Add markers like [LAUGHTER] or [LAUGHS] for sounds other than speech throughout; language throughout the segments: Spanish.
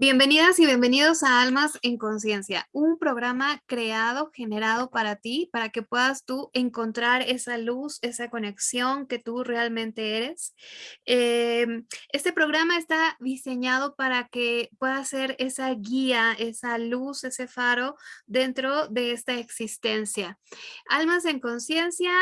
Bienvenidas y bienvenidos a Almas en Conciencia, un programa creado, generado para ti, para que puedas tú encontrar esa luz, esa conexión que tú realmente eres. Em, este programa está diseñado para que pueda ser esa guía, esa luz, ese faro dentro de esta existencia. Almas en Conciencia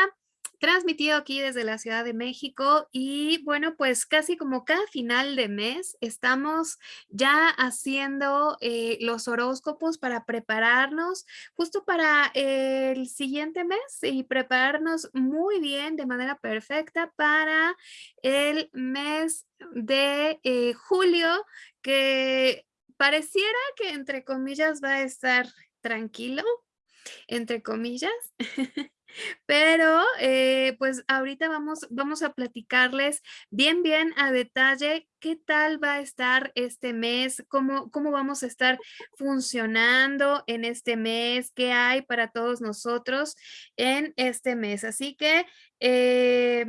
transmitido aquí desde la Ciudad de México y bueno, pues casi como cada final de mes estamos ya haciendo eh, los horóscopos para prepararnos justo para el siguiente mes y prepararnos muy bien de manera perfecta para el mes de eh, julio que pareciera que entre comillas va a estar tranquilo, entre comillas. [LAUGHS] Pero, eh, pues ahorita vamos, vamos a platicarles bien, bien a detalle qué tal va a estar este mes, cómo, cómo vamos a estar funcionando en este mes, qué hay para todos nosotros en este mes. Así que, eh,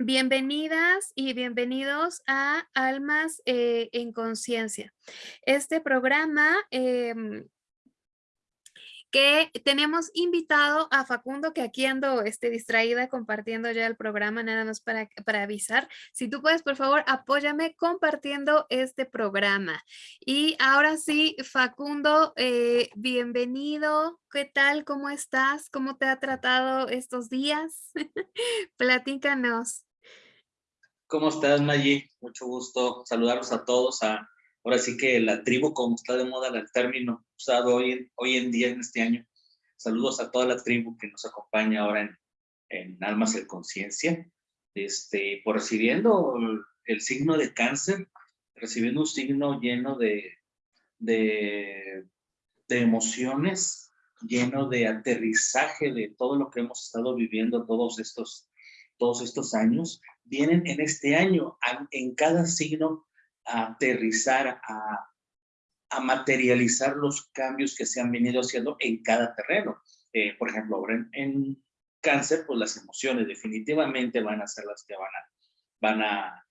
Bienvenidas y bienvenidos a Almas eh, en Conciencia. Este programa em, que tenemos invitado a Facundo, que aquí ando este, distraída compartiendo ya el programa, nada más para, para avisar. Si tú puedes, por favor, apóyame compartiendo este programa. Y ahora sí, Facundo, eh, bienvenido. ¿Qué tal? ¿Cómo estás? ¿Cómo te ha tratado estos días? [LAUGHS] Platícanos. ¿Cómo estás, Maggie? Mucho gusto saludarlos a todos, a ahora sí que la tribu, como está de moda el término usado hoy en, hoy en día, en este año. Saludos a toda la tribu que nos acompaña ahora en, en Almas de Conciencia, este, por recibiendo el, signo de cáncer, recibiendo un signo lleno de, de, de emociones, lleno de aterrizaje de todo lo que hemos estado viviendo todos estos, todos estos años, vienen en este año, en cada signo a aterrizar, a, materializar los cambios que se han venido haciendo en cada terreno. Eh, por ejemplo, ahora en, cáncer, pues las emociones definitivamente van a ser las que van a, van a,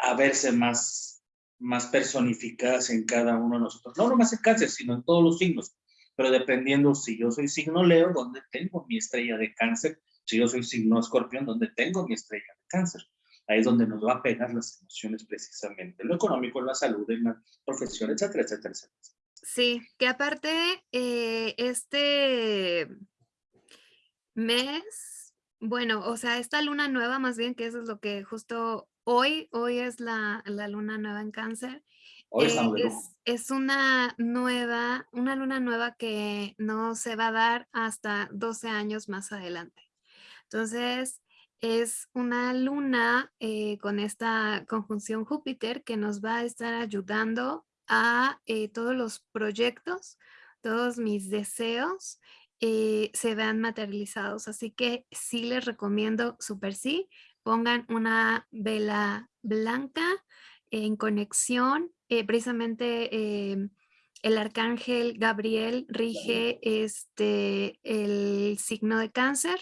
a, verse más, más personificadas en cada uno de nosotros. No nomás en cáncer, sino en todos los signos. Pero dependiendo si yo soy signo Leo, donde tengo mi estrella de cáncer, si yo soy signo escorpión, donde tengo mi estrella de cáncer. Ahí es donde nos va a pegar las emociones precisamente, lo económico, la salud, en la profesión, etcétera, etcétera, etcétera. Sí, que aparte eh, este mes, bueno, o sea, esta luna nueva más bien, que eso es lo que justo hoy, hoy es la, luna nueva en cáncer, eh, es, es, una nueva, una luna nueva que no se va a dar hasta 12 años más adelante. Entonces, es una luna eh, con esta conjunción Júpiter que nos va a estar ayudando a eh, todos los proyectos, todos mis deseos eh, se vean materializados. Así que sí les recomiendo súper sí, pongan una vela blanca en conexión. precisamente el arcángel Gabriel rige este, el signo de cáncer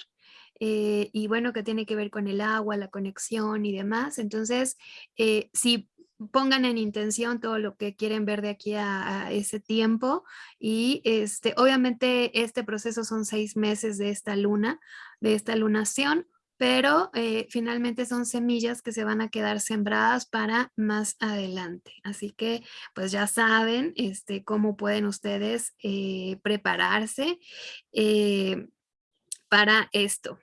eh, y bueno, que tiene que ver con el agua, la conexión y demás. Entonces, eh, si pongan en intención todo lo que quieren ver de aquí a, ese tiempo y este, obviamente este proceso son seis meses de esta luna, de esta lunación, pero eh, finalmente son semillas que se van a quedar sembradas para más adelante. Así que pues ya saben este, cómo pueden ustedes prepararse para esto.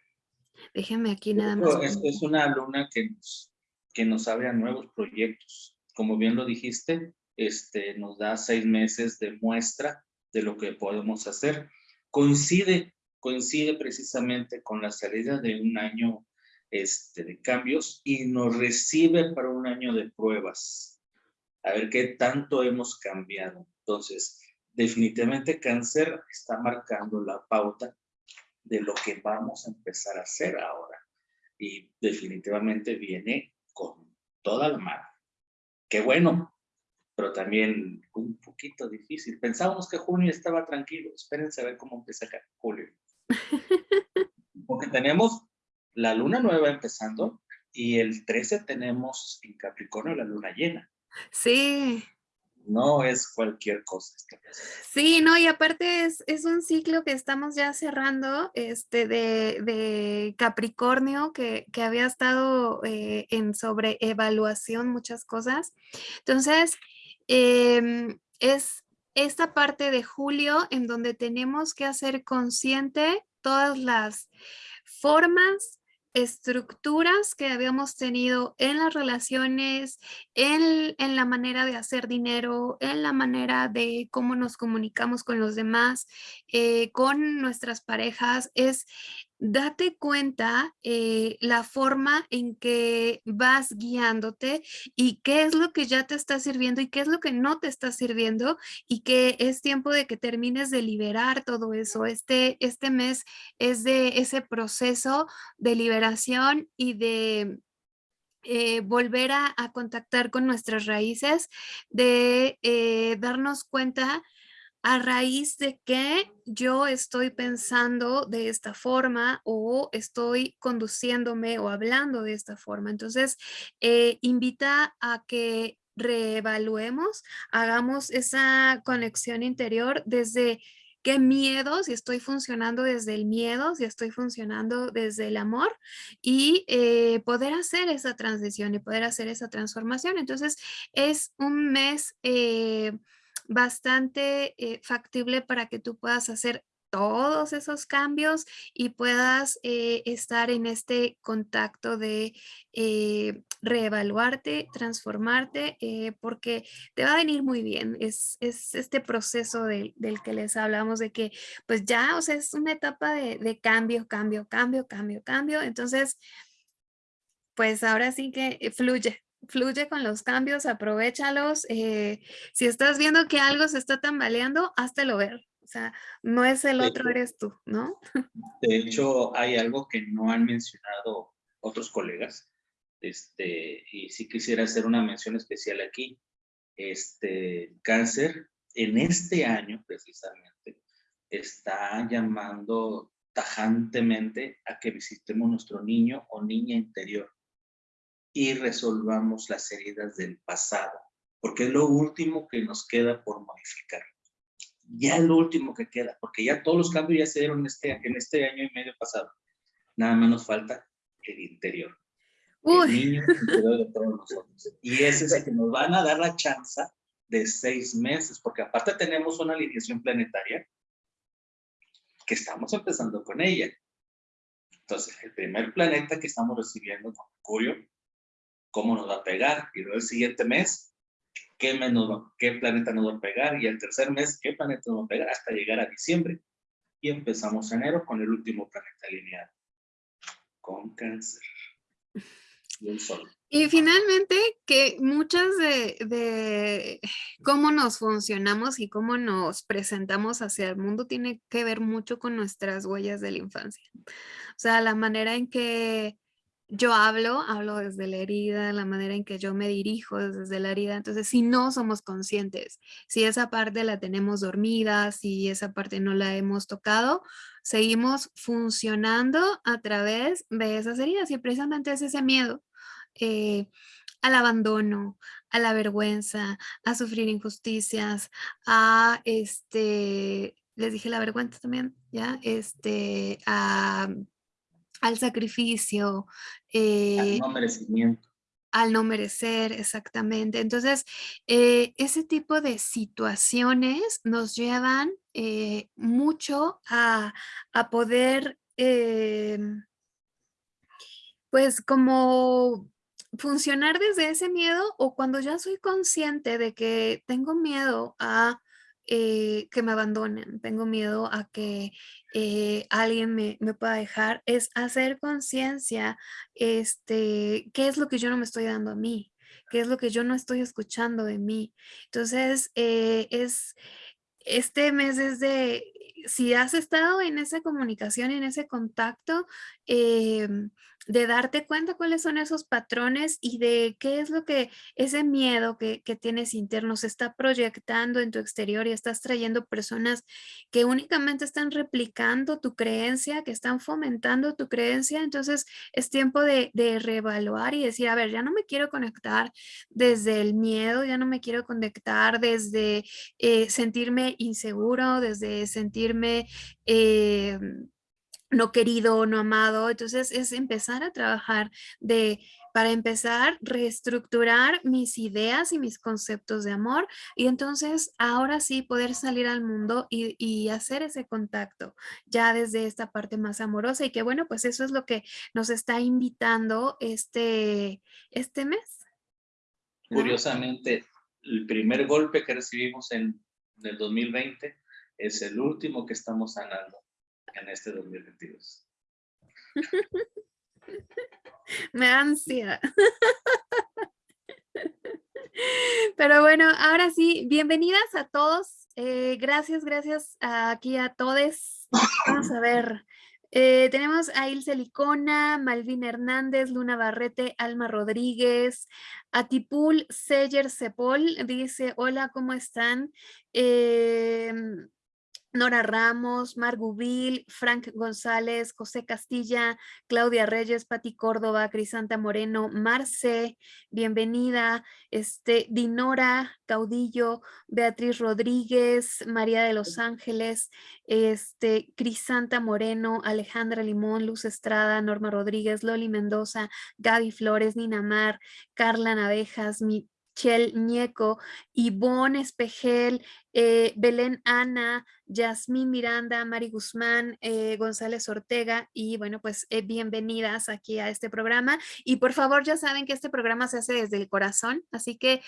Déjenme aquí nada más. Es, una luna que nos, que nos abre a nuevos proyectos. Como bien lo dijiste, este, nos da seis meses de muestra de lo que podemos hacer. Coincide, coincide precisamente con la salida de un año este, de cambios y nos recibe para un año de pruebas. A ver qué tanto hemos cambiado. Entonces, definitivamente cáncer está marcando la pauta de lo que vamos a empezar a hacer ahora. Y definitivamente viene con toda la mano. Qué bueno, pero también un poquito difícil. Pensábamos que junio estaba tranquilo. Espérense a ver cómo empieza acá julio. [LAUGHS] Porque tenemos la luna nueva empezando y el 13 tenemos en Capricornio la luna llena. Sí. No es cualquier cosa. Sí, no, y aparte es, es, un ciclo que estamos ya cerrando este, de, de Capricornio, que, que, había estado eh, en sobreevaluación muchas cosas. Entonces, eh, es esta parte de julio en donde tenemos que hacer consciente todas las formas, estructuras que habíamos tenido en las relaciones, en, en, la manera de hacer dinero, en la manera de cómo nos comunicamos con los demás, eh, con nuestras parejas, es date cuenta eh, la forma en que vas guiándote y qué es lo que ya te está sirviendo y qué es lo que no te está sirviendo y que es tiempo de que termines de liberar todo eso. Este, este mes es de ese proceso de liberación y de eh, volver a, contactar con nuestras raíces, de eh, darnos cuenta a raíz de que yo estoy pensando de esta forma o estoy conduciéndome o hablando de esta forma. Entonces, eh, invita a que reevaluemos, hagamos esa conexión interior desde qué miedo, si estoy funcionando desde el miedo, si estoy funcionando desde el amor y eh, poder hacer esa transición y poder hacer esa transformación. Entonces, es un mes... Eh, bastante eh, factible para que tú puedas hacer todos esos cambios y puedas eh, estar en este contacto de eh, reevaluarte, transformarte, porque te va a venir muy bien. Es, es este proceso del que les hablamos de que pues ya, o sea, es una etapa de, de cambio, cambio, cambio, cambio, cambio. Entonces, pues ahora sí que fluye, fluye con los cambios, aprovechalos. Eh, si estás viendo que algo se está tambaleando, háztelo ver. O sea, no es el otro, eres tú, ¿no? De hecho, hay algo que no han mencionado otros colegas, este, y sí quisiera hacer una mención especial aquí. Este, cáncer, en este año precisamente, está llamando tajantemente a que visitemos nuestro niño o niña interior y resolvamos las heridas del pasado, porque es lo último que nos queda por modificar. Ya lo último que queda, porque ya todos los cambios ya se dieron en este, en este año y medio pasado. Nada más nos falta el interior. El niño interior de todos nosotros. Y ese es el que nos van a dar la chance de seis meses, porque aparte tenemos una alineación planetaria que estamos empezando con ella. Entonces, el primer planeta que estamos recibiendo, Mercurio, cómo nos va a pegar, y luego el siguiente mes, qué, qué planeta nos va a pegar, y el tercer mes, qué planeta nos va a pegar, hasta llegar a diciembre. Y empezamos enero con el último planeta alineado, con cáncer. Y el sol. Y finalmente, que muchas de, de, cómo nos funcionamos y cómo nos presentamos hacia el mundo tiene que ver mucho con nuestras huellas de la infancia. O sea, la manera en que yo hablo, hablo desde la herida, la manera en que yo me dirijo desde la herida. Entonces, si no somos conscientes, si esa parte la tenemos dormida, si esa parte no la hemos tocado, seguimos funcionando a través de esas heridas y precisamente es ese miedo eh, al abandono, a la vergüenza, a sufrir injusticias, a este, les dije la vergüenza también, ya, este, a al sacrificio. al eh, no merecimiento. Al no merecer, exactamente. Entonces, eh, ese tipo de situaciones nos llevan eh, mucho a, a poder, pues como funcionar desde ese miedo o cuando ya soy consciente de que tengo miedo a que me abandonen, tengo miedo a que eh, alguien me, pueda dejar, es hacer conciencia, este, qué es lo que yo no me estoy dando a mí, qué es lo que yo no estoy escuchando de mí. Entonces, eh, es, este mes es de, si has estado en esa comunicación, en ese contacto, em, de darte cuenta cuáles son esos patrones y de qué es lo que ese miedo que, que, tienes interno se está proyectando en tu exterior y estás trayendo personas que únicamente están replicando tu creencia, que están fomentando tu creencia. Entonces es tiempo de, de reevaluar y decir, a ver, ya no me quiero conectar desde el miedo, ya no me quiero conectar desde eh, sentirme inseguro, desde sentirme... Eh, no querido, no amado. Entonces es empezar a trabajar de, para empezar, reestructurar mis ideas y mis conceptos de amor y entonces ahora sí poder salir al mundo y, y, hacer ese contacto ya desde esta parte más amorosa y que bueno, pues eso es lo que nos está invitando este, este mes. Curiosamente, el primer golpe que recibimos en el 2020 es el último que estamos sanando en este 2022. [LAUGHS] Me ansia. [LAUGHS] Pero bueno, ahora sí, bienvenidas a todos. Eh, gracias, gracias aquí a todos. Vamos a ver. Eh, tenemos a Ilse Licona, Malvina Hernández, Luna Barrete, Alma Rodríguez, Atipul Seyer Sepol, dice, hola, ¿cómo están? Eh, Nora Ramos, Margubil, Frank González, José Castilla, Claudia Reyes, Pati Córdoba, Crisanta Moreno, Marce, bienvenida, este, Dinora Caudillo, Beatriz Rodríguez, María de los Ángeles, este, Crisanta Moreno, Alejandra Limón, Luz Estrada, Norma Rodríguez, Loli Mendoza, Gaby Flores, Nina Mar, Carla Navejas, Michelle Ñeco, Ivonne Espejel, eh, Belén Ana, Yasmín Miranda, Mari Guzmán, eh, González Ortega y bueno, pues eh, bienvenidas aquí a este programa. Y por favor ya saben que este programa se hace desde el corazón, así que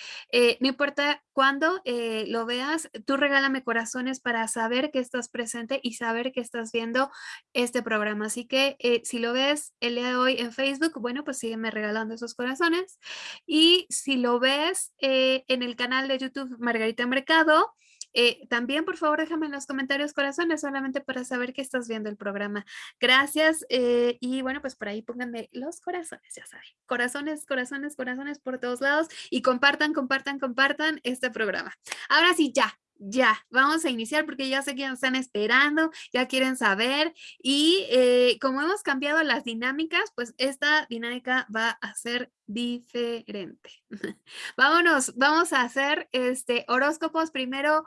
no importa cuándo lo veas, tú regálame corazones para saber que estás presente y saber que estás viendo este programa, así que si lo ves el día de hoy en Facebook, bueno, pues sígueme regalando esos corazones. Y si lo ves en el canal de YouTube Margarita Mercado, eh, también, por favor, déjame en los comentarios corazones, solamente para saber que estás viendo el programa. Gracias. Eh, y bueno, pues por ahí pónganme los corazones, ya saben. Corazones, corazones, corazones por todos lados. Y compartan, compartan, compartan este programa. Ahora sí, ya, ya, vamos a iniciar porque ya sé que ya están esperando, ya quieren saber y eh, como hemos cambiado las dinámicas, pues esta dinámica va a ser diferente. [LAUGHS] Vámonos, vamos a hacer este horóscopos primero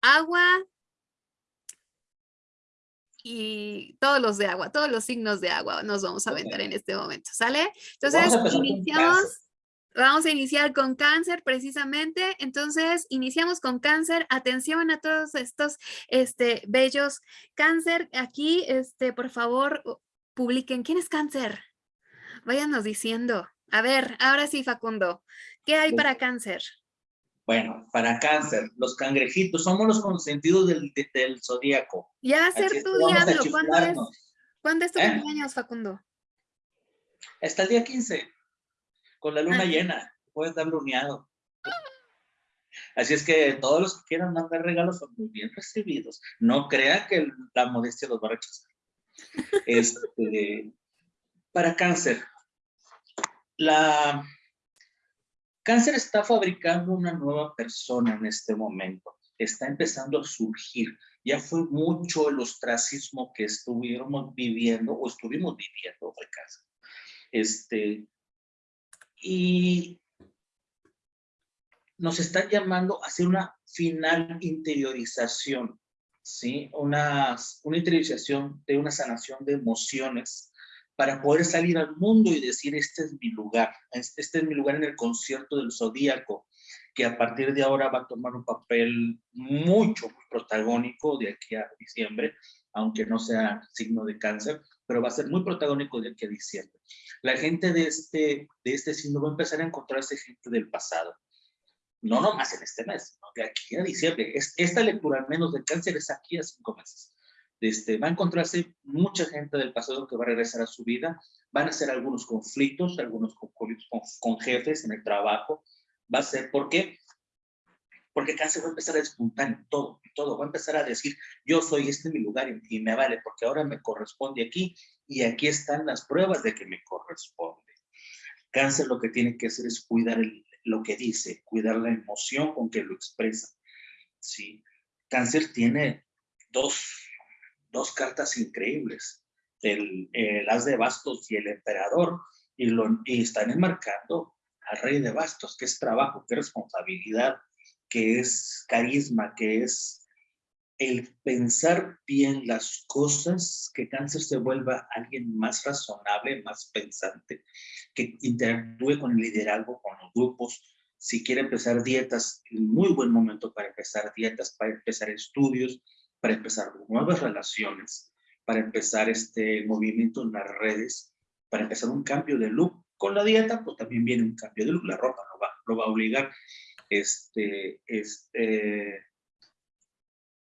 agua y todos los de agua, todos los signos de agua nos vamos a aventar en este momento, ¿sale? Entonces, iniciamos Vamos a iniciar con cáncer precisamente. Entonces, iniciamos con cáncer. Atención a todos estos este, bellos cáncer. Aquí, este, por favor, publiquen. ¿Quién es cáncer? Váyanos diciendo. A ver, ahora sí, Facundo. ¿Qué hay para cáncer? Bueno, para cáncer, los cangrejitos, somos los consentidos del, del zodíaco. Ya ser tu diablo. ¿Cuándo es, ¿Cuándo es tu ¿Eh? cumpleaños, Facundo? Hasta el día 15 con la luna llena, puedes dar luneado. Así es que todos los que quieran mandar regalos son muy bien recibidos. No crean que la modestia los va a rechazar. Este, para cáncer, la cáncer está fabricando una nueva persona en este momento. Está empezando a surgir. Ya fue mucho el ostracismo que estuvimos viviendo o estuvimos viviendo de cáncer. Este, y nos están llamando a hacer una final interiorización, ¿sí? Una, una interiorización de una sanación de emociones para poder salir al mundo y decir, este es mi lugar, este, es mi lugar en el concierto del Zodíaco, que a partir de ahora va a tomar un papel mucho protagónico de aquí a diciembre, aunque no sea signo de cáncer, pero va a ser muy protagónico de aquí a diciembre. La gente de este, de este signo va a empezar a encontrarse gente del pasado. No nomás en este mes, de aquí a diciembre. esta lectura, al menos de cáncer, es aquí a cinco meses. Este, va a encontrarse mucha gente del pasado que va a regresar a su vida. Van a ser algunos conflictos, algunos con, con jefes en el trabajo. Va a ser, ¿por qué? Porque cáncer va a empezar a despuntar en todo, en todo. Va a empezar a decir, yo soy este mi lugar y, me vale, porque ahora me corresponde aquí y aquí están las pruebas de que me corresponde. Cáncer lo que tiene que hacer es cuidar lo que dice, cuidar la emoción con que lo expresa. ¿sí? Cáncer tiene dos, dos cartas increíbles, el, el, as de bastos y el emperador, y, lo, y están enmarcando al rey de bastos, que es trabajo, que es responsabilidad, que es carisma, que es el pensar bien las cosas, que cáncer se vuelva alguien más razonable, más pensante, que interactúe con el liderazgo, con los grupos. Si quiere empezar dietas, muy buen momento para empezar dietas, para empezar estudios, para empezar nuevas relaciones, para empezar este movimiento en las redes, para empezar un cambio de look. Con la dieta, pues también viene un cambio de look, la ropa lo va, lo va a obligar. Este, este,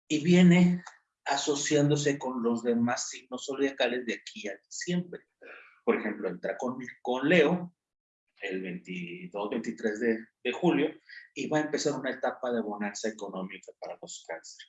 y viene asociándose con los demás signos zodiacales de aquí a siempre. Por ejemplo, entra con, con Leo el 22, 23 de, de, julio y va a empezar una etapa de bonanza económica para los cáncer.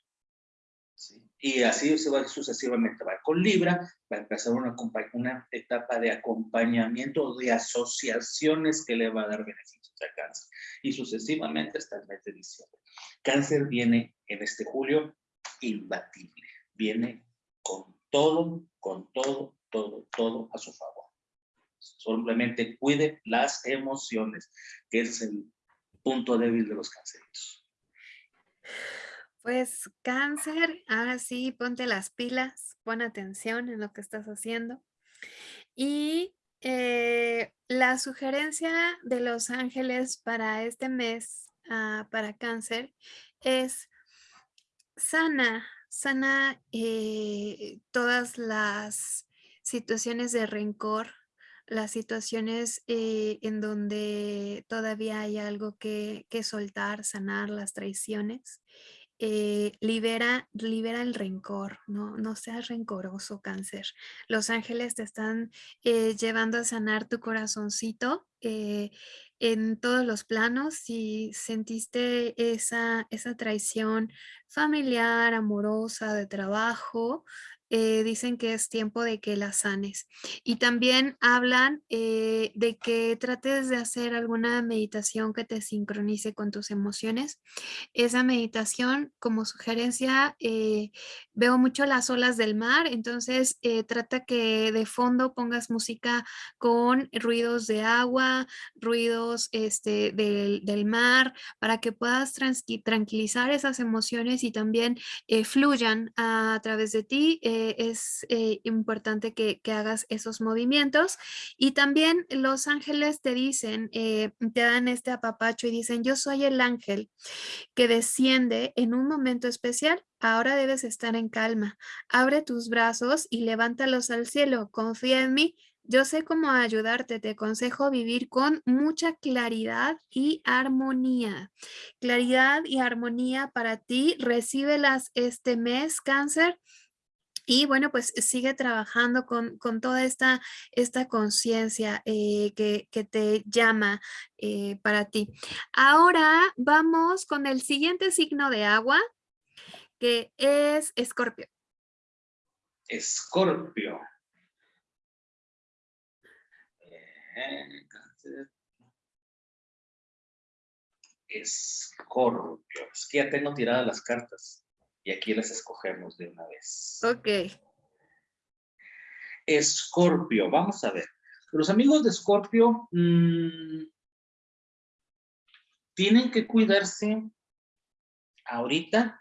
¿sí? Y así se va sucesivamente. Va con Libra, va a empezar una, una etapa de acompañamiento, de asociaciones que le va a dar beneficios cáncer. Y sucesivamente hasta el mes de diciembre. Cáncer viene en este julio imbatible. Viene con todo, con todo, todo, todo a su favor. Simplemente cuide las emociones, que es el punto débil de los canceritos. Pues cáncer, ahora sí, ponte las pilas, pon atención en lo que estás haciendo. Y eh, la sugerencia de los ángeles para este mes, uh, para cáncer, es sana, sana eh, todas las situaciones de rencor, las situaciones eh, en donde todavía hay algo que, que soltar, sanar las traiciones. Eh, libera, libera el rencor, ¿no? no seas rencoroso, cáncer. Los ángeles te están llevando a sanar tu corazoncito en todos los planos. Si sentiste esa, esa traición familiar, amorosa, de trabajo, eh, dicen que es tiempo de que la sanes. Y también hablan eh, de que trates de hacer alguna meditación que te sincronice con tus emociones. Esa meditación, como sugerencia, eh, veo mucho las olas del mar, entonces trata que de fondo pongas música con ruidos de agua, ruidos este, del, del mar, para que puedas tranquilizar esas emociones y también fluyan a, través de ti eh, es eh, importante que, hagas esos movimientos. Y también los ángeles te dicen, eh, te dan este apapacho y dicen, yo soy el ángel que desciende en un momento especial. Ahora debes estar en calma. Abre tus brazos y levántalos al cielo. Confía en mí. Yo sé cómo ayudarte, te aconsejo vivir con mucha claridad y armonía. Claridad y armonía para ti, recíbelas este mes, cáncer, y bueno, pues sigue trabajando con, toda esta, esta conciencia eh, que, te llama eh, para ti. Ahora vamos con el siguiente signo de agua, que es Escorpio. Escorpio. Escorpio. Es que ya tengo tiradas las cartas. Y aquí las escogemos de una vez. Ok. Escorpio, vamos a ver. Los amigos de Escorpio mm, tienen que cuidarse ahorita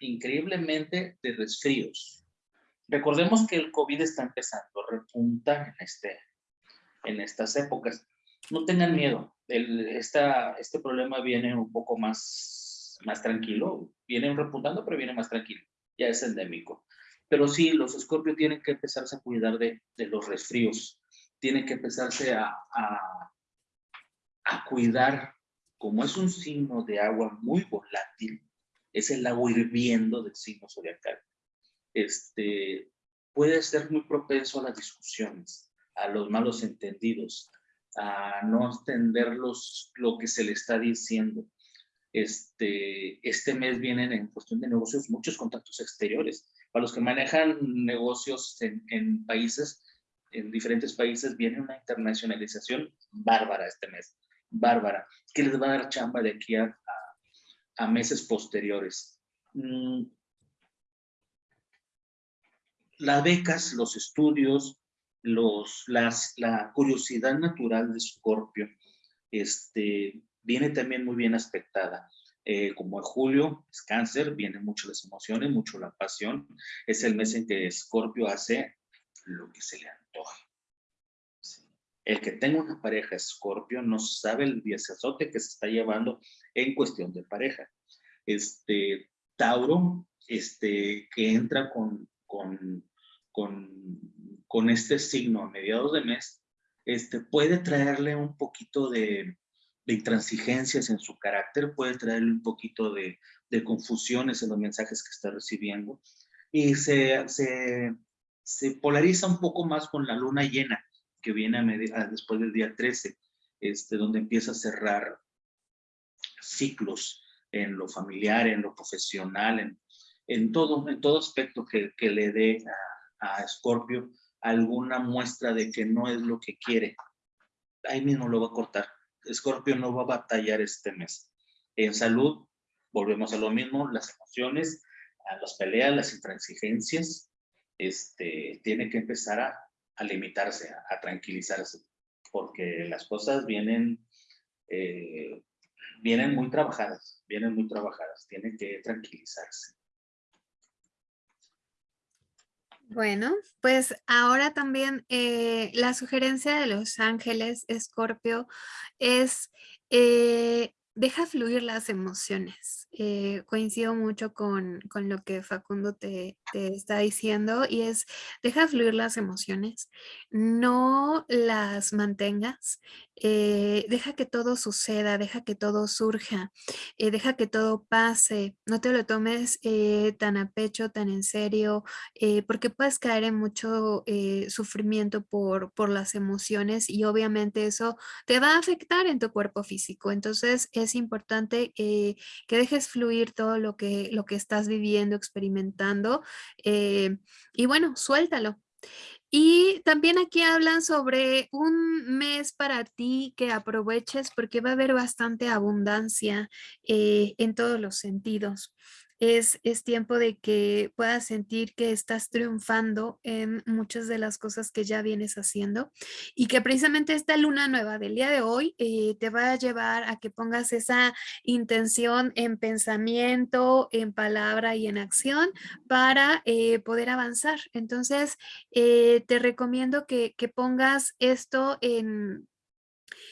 increíblemente de resfríos. Recordemos que el COVID está empezando a repuntar en, este, en estas épocas. No tengan miedo, el, este problema viene un poco más más tranquilo, viene repuntando, pero viene más tranquilo, ya es endémico. Pero sí, los escorpios tienen que empezarse a cuidar de, de los resfríos, tienen que empezarse a, a, a cuidar, como es un signo de agua muy volátil, es el agua hirviendo del signo zodiacal. Este, puede ser muy propenso a las discusiones, a los malos entendidos, a no entender los, lo que se le está diciendo. Este, este mes vienen en cuestión de negocios muchos contactos exteriores. Para los que manejan negocios en, países, en diferentes países, viene una internacionalización bárbara este mes, bárbara, que les va a dar chamba de aquí a, a, meses posteriores. Mm. Las becas, los estudios, los, las, la curiosidad natural de Scorpio este, viene también muy bien aspectada. Eh, como en julio es cáncer, vienen mucho las emociones, mucho la pasión. Es el mes en que Scorpio hace lo que se le antoja. El que tenga una pareja Scorpio no sabe el azote que se está llevando en cuestión de pareja. Este, Tauro, este, que entra con, con, con, con este signo a mediados de mes, este, puede traerle un poquito de, de intransigencias en su carácter, puede traerle un poquito de, de confusiones en los mensajes que está recibiendo y se, se, se, polariza un poco más con la luna llena que viene a después del día 13, este, donde empieza a cerrar ciclos en lo familiar, en lo profesional, en, en, todo, en todo aspecto que, que le dé a, a Scorpio alguna muestra de que no es lo que quiere. Ahí mismo lo va a cortar Escorpio no va a batallar este mes. En salud, volvemos a lo mismo, las emociones, las peleas, las intransigencias, este, tiene que empezar a, limitarse, a, tranquilizarse, porque las cosas vienen, eh, vienen muy trabajadas, vienen muy trabajadas, tiene que tranquilizarse. Bueno, pues ahora también eh, la sugerencia de los ángeles, Escorpio, es eh, deja fluir las emociones. Eh, coincido mucho con, lo que Facundo te, está diciendo y es, deja fluir las emociones, no las mantengas, eh, deja que todo suceda, deja que todo surja, eh, deja que todo pase, no te lo tomes tan a pecho, tan en serio, porque puedes caer en mucho sufrimiento por, por las emociones y obviamente eso te va a afectar en tu cuerpo físico. Entonces es importante que dejes fluir todo lo que, lo que estás viviendo, experimentando. Eh, y bueno, suéltalo. Y también aquí hablan sobre un mes para ti que aproveches porque va a haber bastante abundancia eh, en todos los sentidos es, tiempo de que puedas sentir que estás triunfando en muchas de las cosas que ya vienes haciendo y que precisamente esta luna nueva del día de hoy eh, te va a llevar a que pongas esa intención en pensamiento, en palabra y en acción para eh, poder avanzar. Entonces, eh, te recomiendo que, que pongas esto en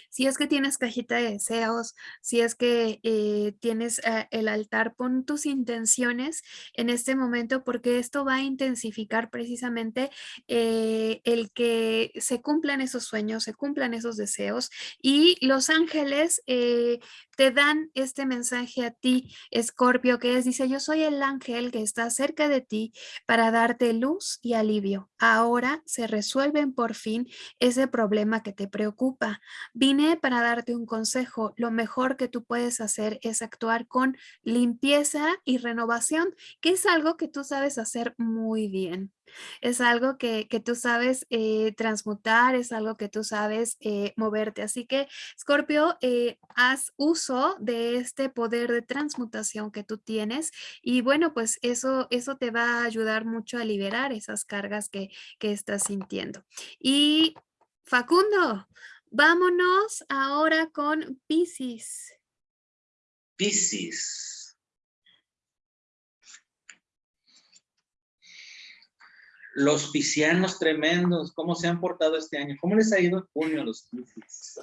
si es que tienes cajita de deseos, si es que eh, tienes eh, el altar, pon tus intenciones en este momento porque esto va a intensificar precisamente eh, el que se cumplan esos sueños, se cumplan esos deseos y los ángeles te dan este mensaje a ti, Escorpio, que es, dice, yo soy el ángel que está cerca de ti para darte luz y alivio. Ahora se resuelven por fin ese problema que te preocupa. Vine para darte un consejo. Lo mejor que tú puedes hacer es actuar con limpieza y renovación, que es algo que tú sabes hacer muy bien. Es algo que, tú sabes eh, transmutar, es algo que tú sabes eh, moverte. Así que, Scorpio, eh, haz uso de este poder de transmutación que tú tienes y bueno, pues eso, eso te va a ayudar mucho a liberar esas cargas que, que estás sintiendo. Y Facundo, vámonos ahora con Pisces. Pisces. los piscianos tremendos, ¿cómo se han portado este año? ¿Cómo les ha ido en junio a los piscis?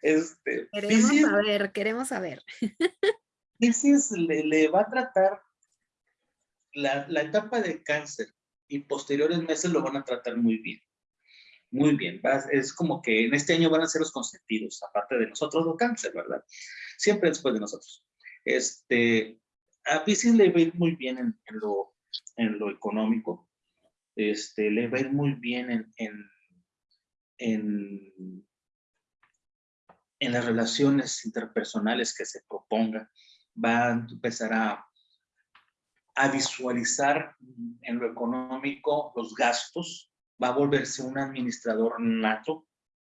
Este, queremos saber, queremos saber. [LAUGHS] Piscis le, va a tratar la, etapa de cáncer y posteriores meses lo van a tratar muy bien. Muy bien, es como que en este año van a ser los consentidos, aparte de nosotros, los cáncer, ¿verdad? Siempre después de nosotros. Este, a Piscis le va a ir muy bien en lo en lo económico, este, le va a ir muy bien en, en, en, las relaciones interpersonales que se proponga, va a empezar a, a visualizar en lo económico los gastos, va a volverse un administrador nato,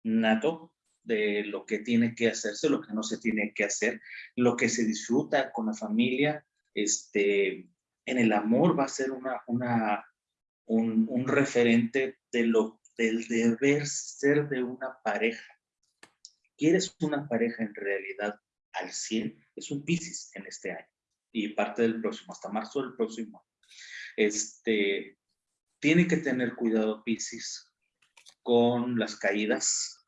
nato de lo que tiene que hacerse, lo que no se tiene que hacer, lo que se disfruta con la familia, este, en el amor va a ser una, una, un, un referente de lo, del deber ser de una pareja. ¿Quieres una pareja en realidad al 100? Es un Pisces en este año y parte del próximo, hasta marzo del próximo. Este, tiene que tener cuidado Pisces con las caídas,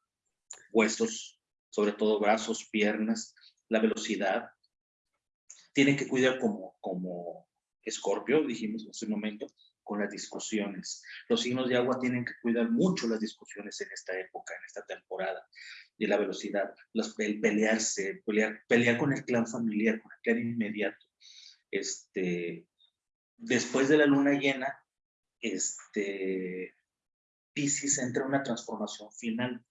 huesos, sobre todo brazos, piernas, la velocidad. Tiene que cuidar como, como escorpio, dijimos hace un momento, con las discusiones. Los signos de agua tienen que cuidar mucho las discusiones en esta época, en esta temporada, de la velocidad, los, el pelearse, pelear, pelear con el clan familiar, con el clan inmediato. Este, después de la luna llena, este, Pisces entra en una transformación final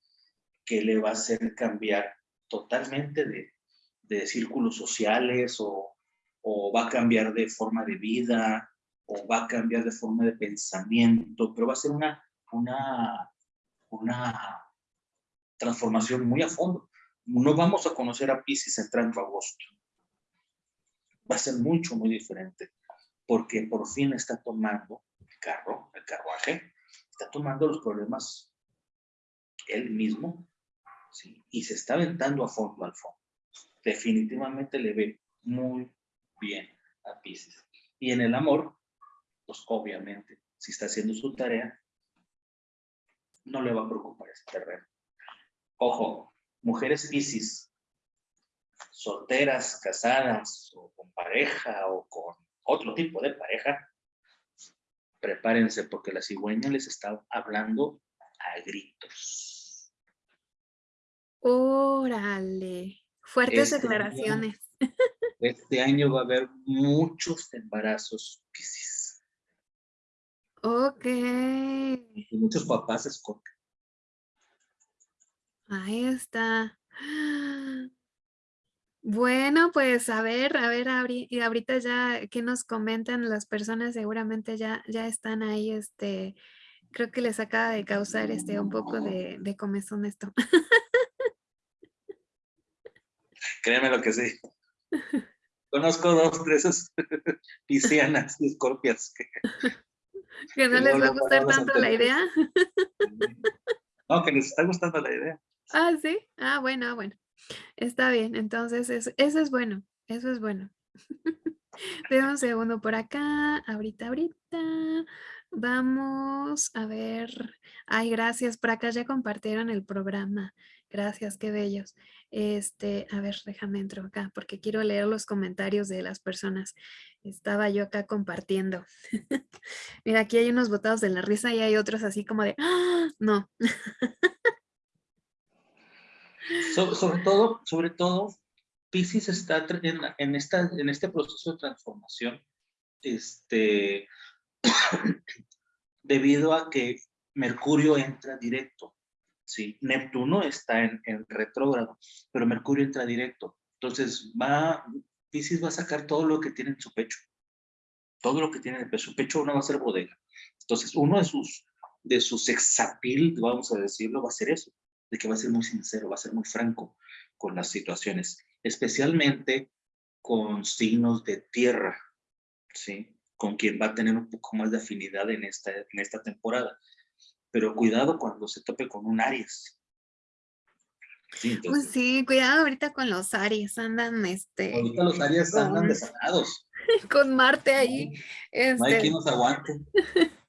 que le va a hacer cambiar totalmente de, de círculos sociales o, o, va a cambiar de forma de vida o va a cambiar de forma de pensamiento, pero va a ser una, una, una transformación muy a fondo. No vamos a conocer a Pisces entrando agosto. Va a ser mucho, muy diferente, porque por fin está tomando carro, el carruaje, está tomando los problemas él mismo, ¿sí? y se está aventando a fondo al fondo. Definitivamente le ve muy bien a Pisces. Y en el amor, pues obviamente, si está haciendo su tarea, no le va a preocupar ese terreno. Ojo, mujeres Pisces, solteras, casadas, o con pareja, o con otro tipo de pareja, prepárense porque la cigüeña les está hablando a gritos. Órale, fuertes este declaraciones. este año va a haber muchos embarazos piscis. Ok. Y muchos papás escogen. Ahí está. Bueno, pues a ver, a ver, y ahorita ya que nos comentan las personas seguramente ya, ya están ahí, este, creo que les acaba de causar este un poco de, de comezón esto. Créeme lo que sí. [LAUGHS] Conozco dos, tres [LAUGHS] piscianas y escorpias que, [LAUGHS] que no les va a gustar tanto la idea. No, que les está gustando la idea. Ah, sí. Ah, bueno, bueno. Está bien, entonces eso, es bueno, eso es bueno. [LAUGHS] Deme un segundo por acá, ahorita, ahorita. Vamos a ver. Ay, gracias, por acá ya compartieron el programa. Gracias, qué bellos. Este, a ver, déjame entro acá porque quiero leer los comentarios de las personas. Estaba yo acá compartiendo. [LAUGHS] Mira, aquí hay unos botados de la risa y hay otros así como de, ¡Ah! no. [LAUGHS] sobre todo, sobre todo, Pisces está en, en, esta, en este proceso de transformación este, [COUGHS] debido a que Mercurio entra directo. ¿sí? Neptuno está en, en retrógrado, pero Mercurio entra directo. Entonces, va, Pisces va a sacar todo lo que tiene en su pecho. Todo lo que tiene en su pecho no va a ser bodega. Entonces, uno de sus, de sus exapil, vamos a decirlo, va a ser eso de que va a ser muy sincero, va a ser muy franco con las situaciones, especialmente con signos de tierra, ¿sí? Con quien va a tener un poco más de afinidad en esta, en esta temporada. Pero cuidado cuando se tope con un Aries. Sí, pues sí, cuidado ahorita con los Aries, andan este... Ahorita los Aries andan desanados. [LAUGHS] Con Marte ahí. Este... No hay este quien nos aguante. [LAUGHS]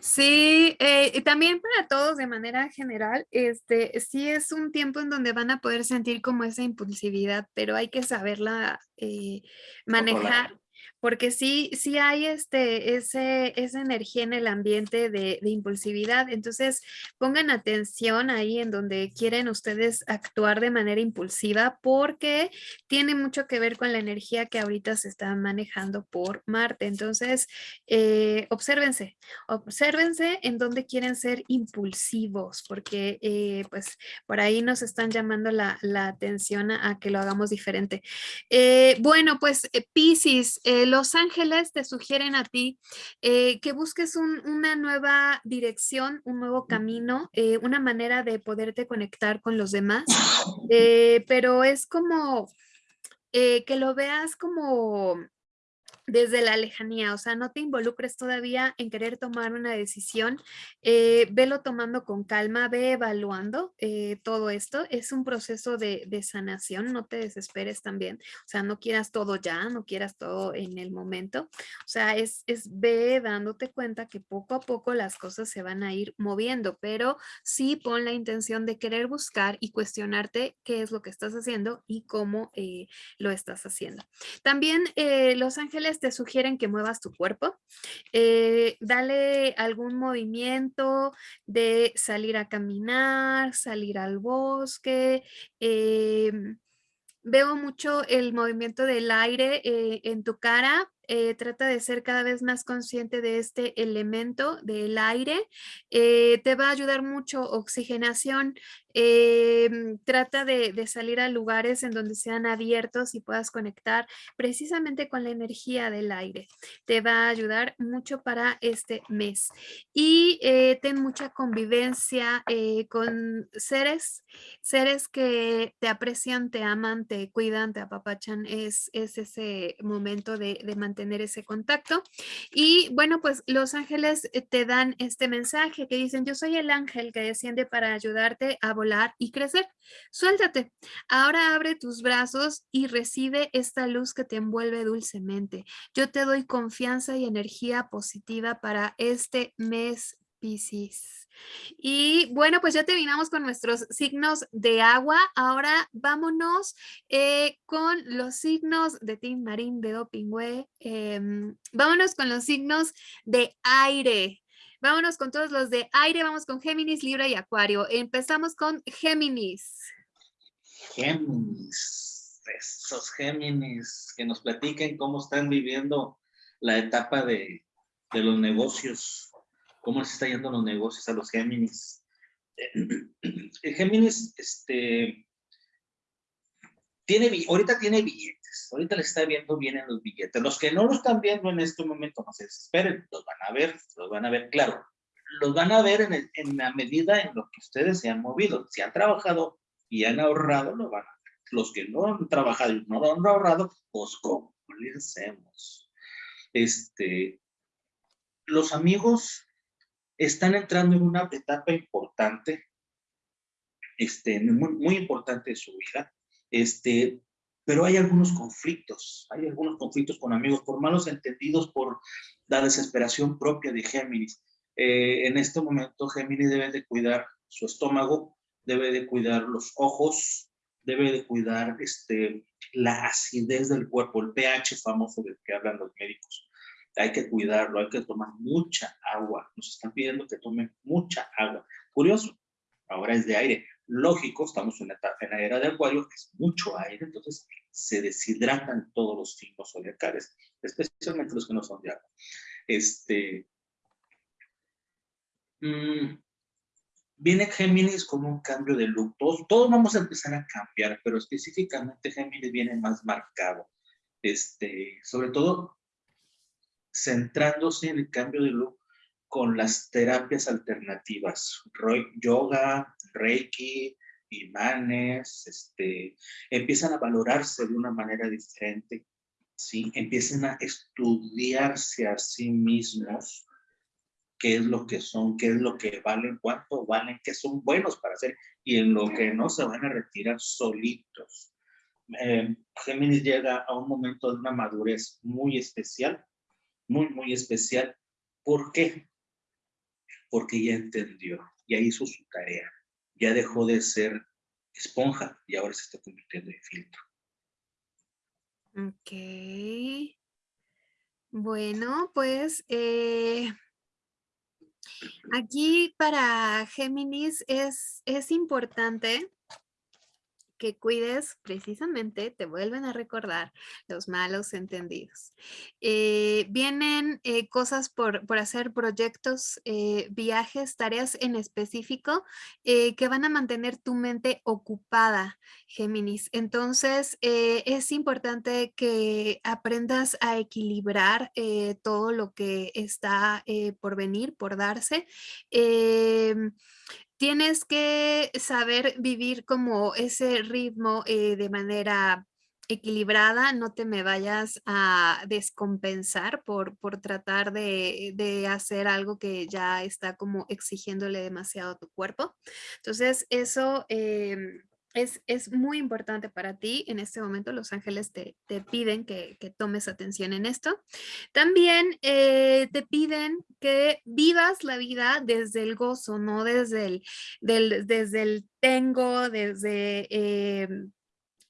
Sí, eh, también para todos de manera general, este, sí es un tiempo en donde van a poder sentir como esa impulsividad, pero hay que saberla eh, manejar porque sí, sí hay este, ese, esa energía en el ambiente de, impulsividad. Entonces, pongan atención ahí en donde quieren ustedes actuar de manera impulsiva porque tiene mucho que ver con la energía que ahorita se está manejando por Marte. Entonces, eh, obsérvense, obsérvense en donde quieren ser impulsivos porque eh, pues por ahí nos están llamando la, atención a, que lo hagamos diferente. Eh, bueno, pues Pisces, el los ángeles te sugieren a ti eh, que busques una nueva dirección, un nuevo camino, eh, una manera de poderte conectar con los demás, pero es como que lo veas como desde la lejanía, o sea, no te involucres todavía en querer tomar una decisión, eh, velo tomando con calma, ve evaluando eh, todo esto, es un proceso de, sanación, no te desesperes también, o sea, no quieras todo ya, no quieras todo en el momento, o sea, es, es ve dándote cuenta que poco a poco las cosas se van a ir moviendo, pero sí pon la intención de querer buscar y cuestionarte qué es lo que estás haciendo y cómo eh, lo estás haciendo. También Los Ángeles te sugieren que muevas tu cuerpo, eh, dale algún movimiento de salir a caminar, salir al bosque, em, veo mucho el movimiento del aire eh, en tu cara, eh, trata de ser cada vez más consciente de este elemento del aire, te va a ayudar mucho oxigenación, Em, trata de, salir a lugares en donde sean abiertos y puedas conectar precisamente con la energía del aire. Te va a ayudar mucho para este mes. Y eh, ten mucha convivencia eh, con seres, seres que te aprecian, te aman, te cuidan, te apapachan. Es, es ese momento de, de mantener ese contacto. Y bueno, pues los ángeles eh, te dan este mensaje que dicen, yo soy el ángel que desciende para ayudarte a y crecer. Suéltate. Ahora abre tus brazos y recibe esta luz que te envuelve dulcemente. Yo te doy confianza y energía positiva para este mes Piscis. Y bueno, pues ya terminamos con nuestros signos de agua. Ahora vámonos eh, con los signos de Tim Marín, de Pingüe. Em, vámonos con los signos de aire. Vámonos con todos los de aire, vamos con Géminis, Libra y Acuario. Empezamos con Géminis. Géminis, esos Géminis, que nos platiquen cómo están viviendo la etapa de, los negocios, cómo se está yendo los negocios a los Géminis. El [CLEARS THROAT] Géminis, este, tiene, ahorita tiene billetes, ahorita le está viendo bien en los billetes. Los que no lo están viendo en este momento, no se desesperen, los van a ver, los van a ver, claro, los van a ver en, en la medida en lo que ustedes se han movido. Si han trabajado y han ahorrado, lo van a ver. Los que no han trabajado y no han ahorrado, pues hacemos. Este, los amigos están entrando en una etapa importante, este, muy, muy importante de su vida, este, pero hay algunos conflictos, hay algunos conflictos con amigos, por malos entendidos, por la desesperación propia de Géminis. Eh, en este momento Géminis debe de cuidar su estómago, debe de cuidar los ojos, debe de cuidar este, la acidez del cuerpo, el pH famoso del que hablan los médicos. Hay que cuidarlo, hay que tomar mucha agua. Nos están pidiendo que tomen mucha agua. Curioso, ahora es de aire lógico, estamos en, en la era de acuario, es mucho aire, entonces se deshidratan todos los signos zodiacales, especialmente los que no son de agua. Este, mm, viene Géminis con un cambio de look, todos, todos, vamos a empezar a cambiar, pero específicamente Géminis viene más marcado, este, sobre todo centrándose en el cambio de look con las terapias alternativas, yoga, reiki, imanes, este, empiezan a valorarse de una manera diferente, ¿sí? empiezan a estudiarse a sí mismos qué es lo que son, qué es lo que valen, cuánto valen, qué son buenos para hacer y en lo que no se van a retirar solitos. Eh, Géminis llega a un momento de una madurez muy especial, muy, muy especial. ¿Por qué? Porque ya entendió, ya hizo su tarea, ya dejó de ser esponja y ahora se está convirtiendo en filtro. Ok. Bueno, pues eh, aquí para Géminis es, es importante que cuides precisamente, te vuelven a recordar los malos entendidos. Eh, vienen eh, cosas por, por, hacer, proyectos, eh, viajes, tareas en específico que van a mantener tu mente ocupada, Géminis. Entonces, es importante que aprendas a equilibrar todo lo que está por venir, por darse. Em, tienes que saber vivir como ese ritmo eh, de manera equilibrada, no te me vayas a descompensar por, por tratar de, de, hacer algo que ya está como exigiéndole demasiado a tu cuerpo. Entonces, eso... Eh, es, muy importante para ti. En este momento los ángeles te, piden que, tomes atención en esto. También eh, te piden que vivas la vida desde el gozo, no desde el, desde el tengo, desde... Em,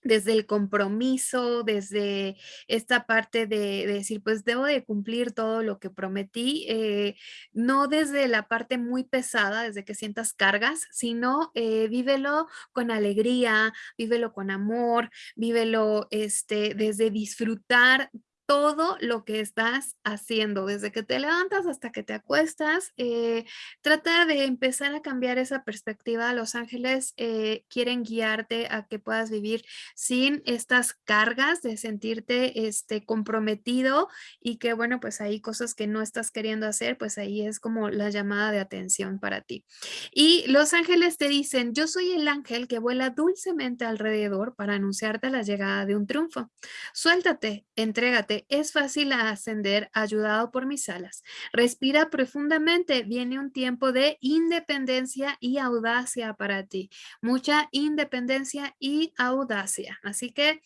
desde el compromiso, desde esta parte de, decir, pues debo de cumplir todo lo que prometí, eh, no desde la parte muy pesada, desde que sientas cargas, sino eh, vívelo con alegría, vívelo con amor, vívelo este, desde disfrutar todo lo que estás haciendo, desde que te levantas hasta que te acuestas. Eh, trata de empezar a cambiar esa perspectiva. Los ángeles eh, quieren guiarte a que puedas vivir sin estas cargas de sentirte este, comprometido y que, bueno, pues hay cosas que no estás queriendo hacer, pues ahí es como la llamada de atención para ti. Y los ángeles te dicen, yo soy el ángel que vuela dulcemente alrededor para anunciarte la llegada de un triunfo. Suéltate, entrégate es fácil ascender ayudado por mis alas. Respira profundamente. Viene un tiempo de independencia y audacia para ti. Mucha independencia y audacia. Así que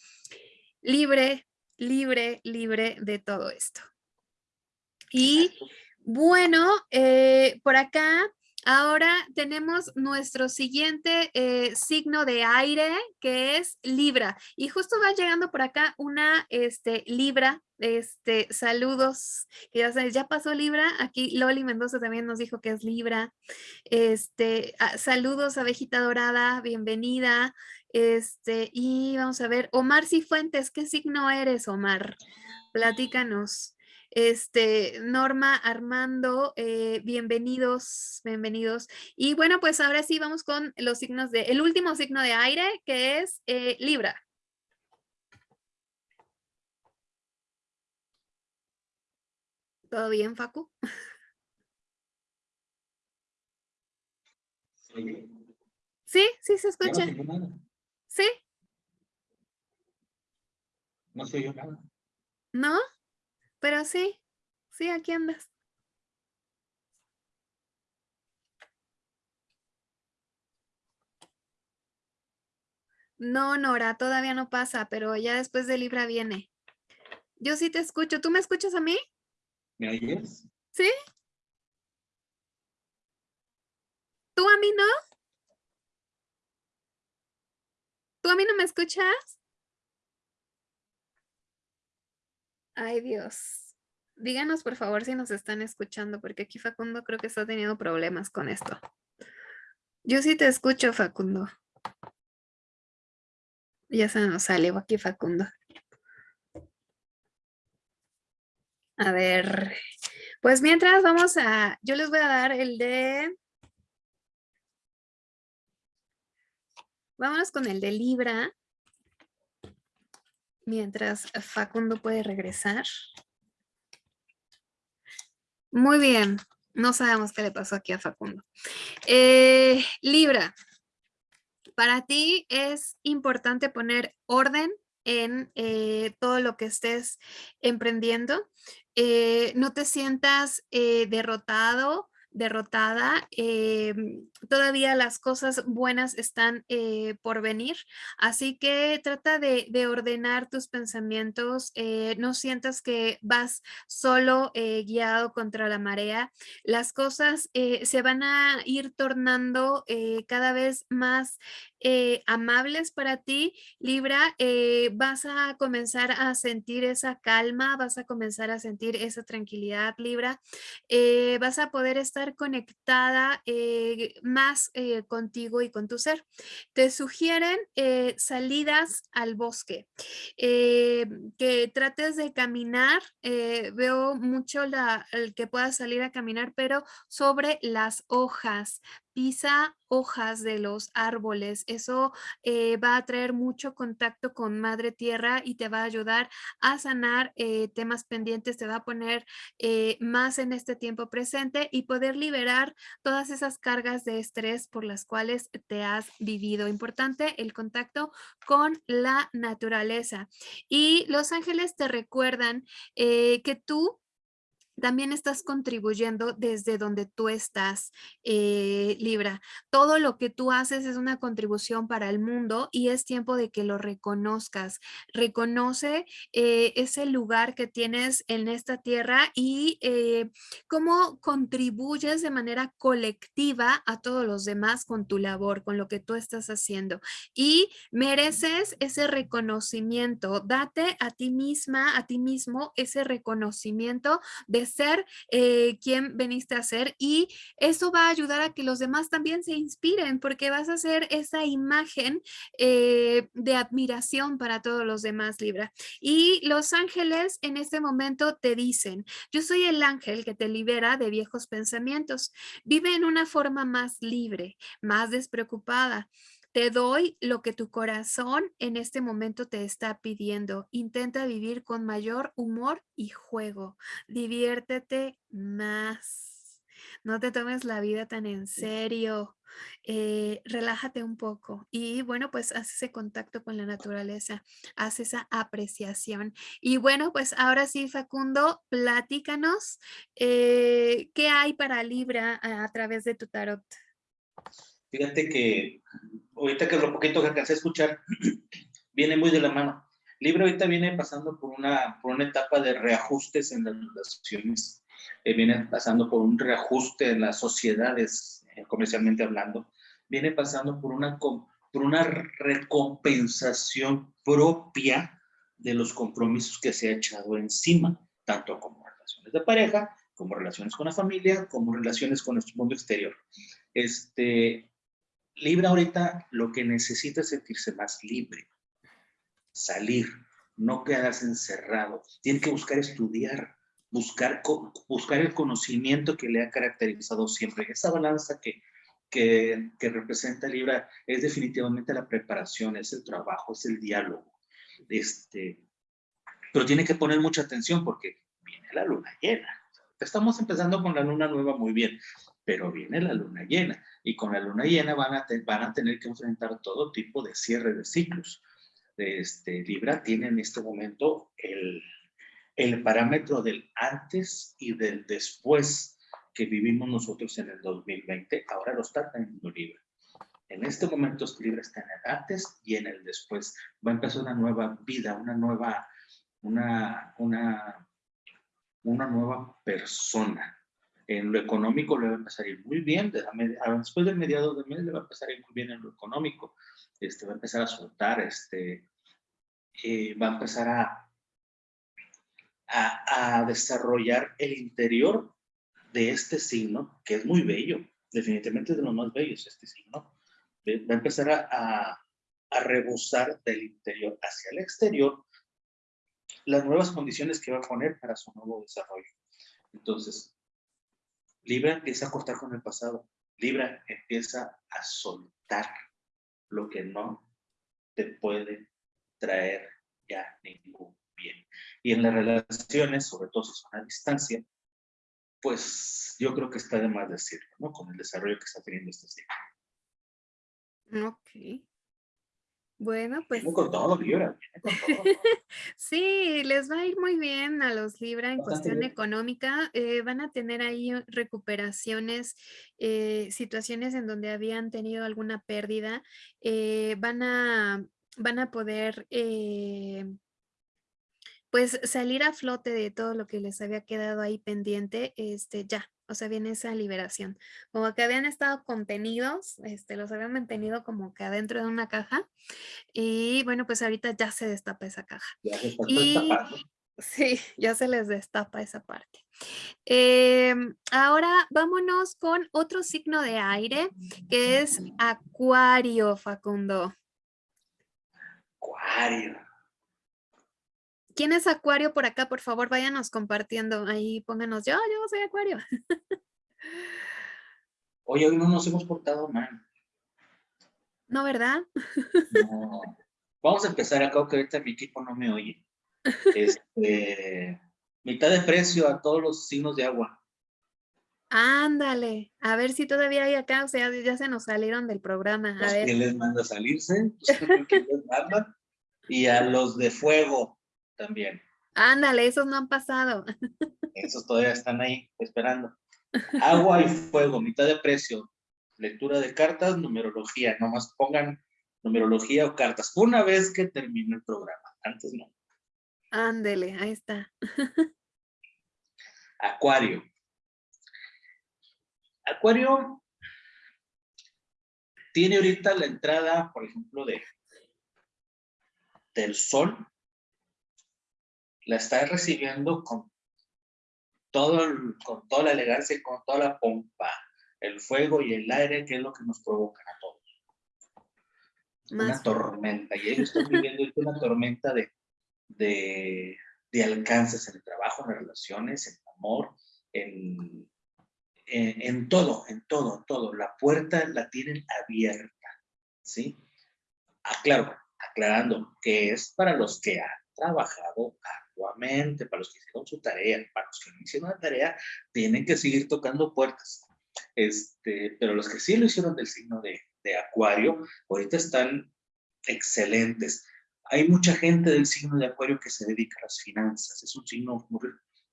libre, libre, libre de todo esto. Y bueno, eh, por acá Ahora tenemos nuestro siguiente eh, signo de aire que es Libra y justo va llegando por acá una este, Libra, este, saludos, ya sabes, ya pasó Libra, aquí Loli Mendoza también nos dijo que es Libra, este, ah, saludos abejita dorada, bienvenida, este, y vamos a ver, Omar Cifuentes, ¿qué signo eres Omar? Platícanos. Este, Norma, Armando, eh, bienvenidos, bienvenidos. Y bueno, pues ahora sí vamos con los signos de, el último signo de aire, que es eh, Libra. ¿Todo bien, Facu? Sí, sí se escucha. ¿Sí? No se yo nada. ¿No? Pero sí, sí, aquí andas. No, Nora, todavía no pasa, pero ya después de Libra viene. Yo sí te escucho. ¿Tú me escuchas a mí? ¿Me oyes? ¿Sí? ¿Tú a mí no? ¿Tú a mí no me escuchas? Ay, Dios. Díganos, por favor, si nos están escuchando, porque aquí Facundo creo que está teniendo problemas con esto. Yo sí te escucho, Facundo. Ya se nos sale aquí Facundo. A ver, pues mientras vamos a, yo les voy a dar el de, vámonos con el de Libra mientras Facundo puede regresar. Muy bien, no sabemos qué le pasó aquí a Facundo. Eh, Libra, para ti es importante poner orden en eh, todo lo que estés emprendiendo. Eh, no te sientas derrotado derrotada, eh, todavía las cosas buenas están eh, por venir, así que trata de, ordenar tus pensamientos, eh, no sientas que vas solo guiado contra la marea, las cosas se van a ir tornando cada vez más eh, amables para ti, Libra, eh, vas a comenzar a sentir esa calma, vas a comenzar a sentir esa tranquilidad, Libra. Eh, vas a poder estar conectada más contigo y con tu ser. Te sugieren salidas al bosque, que trates de caminar. veo mucho la, el que puedas salir a caminar, pero sobre las hojas, pisa hojas de los árboles. Eso eh, va a traer mucho contacto con Madre Tierra y te va a ayudar a sanar eh, temas pendientes, te va a poner eh, más en este tiempo presente y poder liberar todas esas cargas de estrés por las cuales te has vivido. Importante el contacto con la naturaleza. Y los ángeles te recuerdan que tú también estás contribuyendo desde donde tú estás, eh, Libra. Todo lo que tú haces es una contribución para el mundo y es tiempo de que lo reconozcas. Reconoce eh, ese lugar que tienes en esta tierra y eh, cómo contribuyes de manera colectiva a todos los demás con tu labor, con lo que tú estás haciendo. Y mereces ese reconocimiento. Date a ti misma, a ti mismo, ese reconocimiento de ser eh, quien veniste a ser y eso va a ayudar a que los demás también se inspiren porque vas a ser esa imagen eh, de admiración para todos los demás, Libra. Y los ángeles en este momento te dicen, yo soy el ángel que te libera de viejos pensamientos. Vive en una forma más libre, más despreocupada. Te doy lo que tu corazón en este momento te está pidiendo. Intenta vivir con mayor humor y juego. Diviértete más. No te tomes la vida tan en serio. Eh, relájate un poco y bueno, pues haz ese contacto con la naturaleza, haz esa apreciación. Y bueno, pues ahora sí, Facundo, platícanos eh, qué hay para Libra a, a través de tu tarot. Fíjate que ahorita que lo poquito que alcancé a escuchar, [CLEARS THROAT] viene muy de la mano. Libra ahorita viene pasando por una, por una etapa de reajustes en las relaciones, eh, viene pasando por un reajuste en las sociedades, eh, comercialmente hablando, viene pasando por una, por una recompensación propia de los compromisos que se ha echado encima, tanto como relaciones de pareja, como relaciones con la familia, como relaciones con nuestro mundo exterior. Este, Libra ahorita lo que necesita es sentirse más libre, salir, no quedarse encerrado. Tiene que buscar estudiar, buscar, buscar el conocimiento que le ha caracterizado siempre. Esa balanza que, que, que representa Libra es definitivamente la preparación, es el trabajo, es el diálogo. Este, pero tiene que poner mucha atención porque viene la luna llena. Estamos empezando con la luna nueva muy bien, pero viene la luna llena y con la luna llena van a, van a tener que enfrentar todo tipo de cierre de ciclos. Este, Libra tiene en este momento el, el parámetro del antes y del después que vivimos nosotros en el 2020, ahora lo está teniendo Libra. En este momento Libra está en el antes y en el después. Va a empezar una nueva vida, una nueva, una, una, una nueva persona en lo económico le va a empezar a ir muy bien, después del mediado de mes le va a empezar a ir muy bien en lo económico, este, va a empezar a soltar, este, eh, va a empezar a, a, a, desarrollar el interior de este signo, que es muy bello, definitivamente es de los más bellos este signo, va a empezar a, a, a rebosar del interior hacia el exterior las nuevas condiciones que va a poner para su nuevo desarrollo. Entonces, Libra empieza a cortar con el pasado. Libra empieza a soltar lo que no te puede traer ya ningún bien. Y en las relaciones, sobre todo si son a distancia, pues yo creo que está de más decirlo, ¿no? Con el desarrollo que está teniendo este siglo. Ok. Bueno, pues... con todo, Libra. [LAUGHS] sí, les va a ir muy bien a los Libra en cuestión económica. Eh, van a tener ahí recuperaciones, eh, situaciones en donde habían tenido alguna pérdida. Eh, van, a, van a poder pues salir a flote de todo lo que les había quedado ahí pendiente, este, ya, O sea, viene esa liberación. Como que habían estado contenidos, este, los habían mantenido como que adentro de una caja. Y bueno, pues ahorita ya se destapa esa caja. Ya se Y [LAUGHS] sí, ya se les destapa esa parte. Em, ahora vámonos con otro signo de aire, que es Acuario, Facundo. Acuario. ¿Quién es Acuario por acá? Por favor, váyanos compartiendo. Ahí pónganos, yo, yo soy Acuario. Oye, hoy no nos hemos portado mal. No, ¿verdad? No. Vamos a empezar acá, que ahorita mi equipo no me oye. Este, mitad de precio a todos los signos de agua. Ándale, a ver si todavía hay acá, o sea, ya se nos salieron del programa. A Pues, ver, ¿Quién les manda a salirse? Pues, ¿quién les manda? Y a los de fuego también. ándale, esos no han pasado. Esos todavía están ahí esperando. Agua y fuego, mitad de precio. Lectura de cartas, numerología. Nomás pongan numerología o cartas. Una vez que termine el programa. Antes no. Ándele, ahí está. Acuario. Acuario tiene ahorita la entrada, por ejemplo, de del sol. La está recibiendo con todo el- con toda la elegancia y con toda la pompa, el fuego y el aire, que es lo que nos provocan a todos. Una tormenta. Y ellos están viviendo una tormenta de, de, de alcances en el trabajo, en las relaciones, en el amor, en, en, en todo, en todo, en todo. La puerta la tienen abierta, ¿sí? Aclaro, aclarando que es para los que han trabajado arduamente, para los que hicieron su tarea, para los que no hicieron la tarea, tienen que seguir tocando puertas. Este, pero los que sí lo hicieron del signo de, de Acuario, ahorita están excelentes. Hay mucha gente del signo de Acuario que se dedica a las finanzas. Es un signo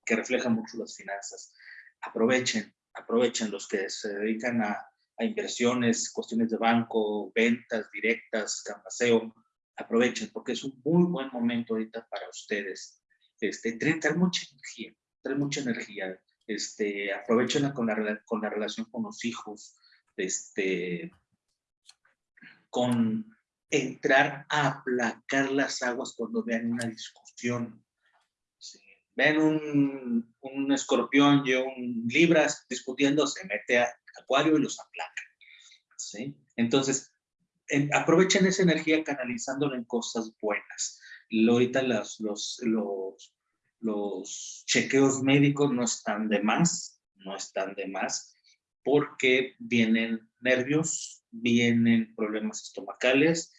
que refleja mucho las finanzas. Aprovechen, aprovechen los que se dedican a, a inversiones, cuestiones de banco, ventas directas, campaseo. Aprovechen porque es un muy buen momento ahorita para ustedes. Este, trae, trae mucha energía, trae mucha energía. Este, aprovechenla con la, con la relación con los hijos, este, con entrar a aplacar las aguas cuando vean una discusión. Sí. Ven un, un escorpión y un libras discutiendo, se mete a acuario y los aplaca. ¿sí? Entonces, en- aprovechen esa energía canalizándola en cosas buenas. Ahorita los, los, los chequeos médicos no están de más, no están de más, porque vienen nervios, vienen problemas estomacales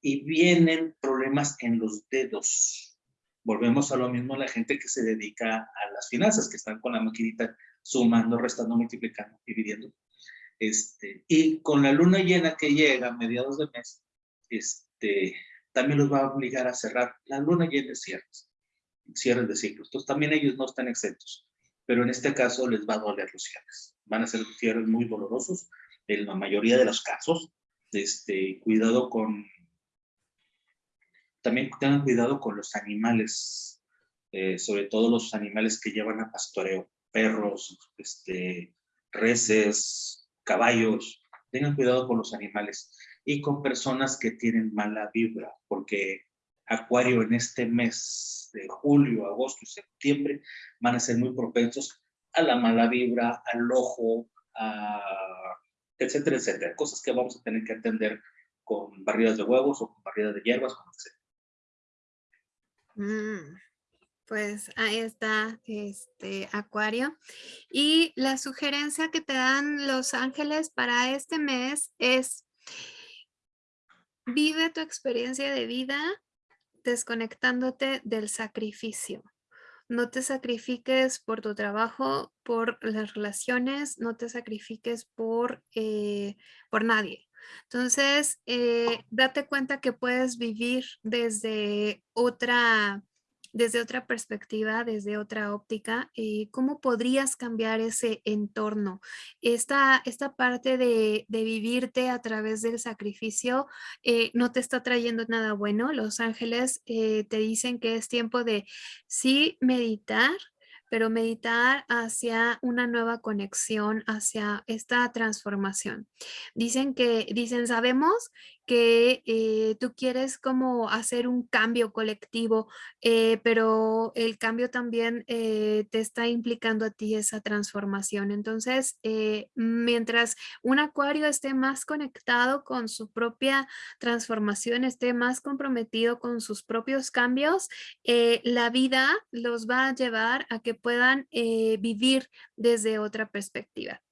y vienen problemas en los dedos. Volvemos a lo mismo la gente que se dedica a las finanzas, que están con la maquinita sumando, restando, multiplicando, dividiendo. Este, y con la luna llena que llega a mediados de mes, este, también los va a obligar a cerrar. La luna llena es cierres, cierres de ciclos. Entonces también ellos no están exentos, pero en este caso les va a doler los cierres. Van a ser cierres muy dolorosos en la mayoría de los casos. Este, cuidado con, también tengan cuidado con los animales, eh, sobre todo los animales que llevan a pastoreo, perros, este, reses, caballos, tengan cuidado con los animales y con personas que tienen mala vibra, porque Acuario en este mes de julio, agosto y septiembre van a ser muy propensos a la mala vibra, al ojo, etcétera, etcétera. Cosas que vamos a tener que atender con barridas de huevos o con barridas de hierbas, con etcétera. Mm, Pues ahí está este Acuario. Y la sugerencia que te dan los ángeles para este mes es vive tu experiencia de vida desconectándote del sacrificio. No te sacrifiques por tu trabajo, por las relaciones, no te sacrifiques por, eh, por nadie. Entonces, eh, date cuenta que puedes vivir desde otra, desde otra perspectiva, desde otra óptica, eh, cómo podrías cambiar ese entorno. Esta, esta parte de, de vivirte a través del sacrificio eh, no te está trayendo nada bueno. Los ángeles eh, te dicen que es tiempo de sí meditar, pero meditar hacia una nueva conexión, hacia esta transformación. Dicen que, dicen, sabemos que eh, tú quieres como hacer un cambio colectivo, eh, pero el cambio también eh, te está implicando a ti esa transformación. Entonces, mientras un acuario esté más conectado con su propia transformación, esté más comprometido con sus propios cambios, la vida los va a llevar a que puedan vivir desde otra perspectiva.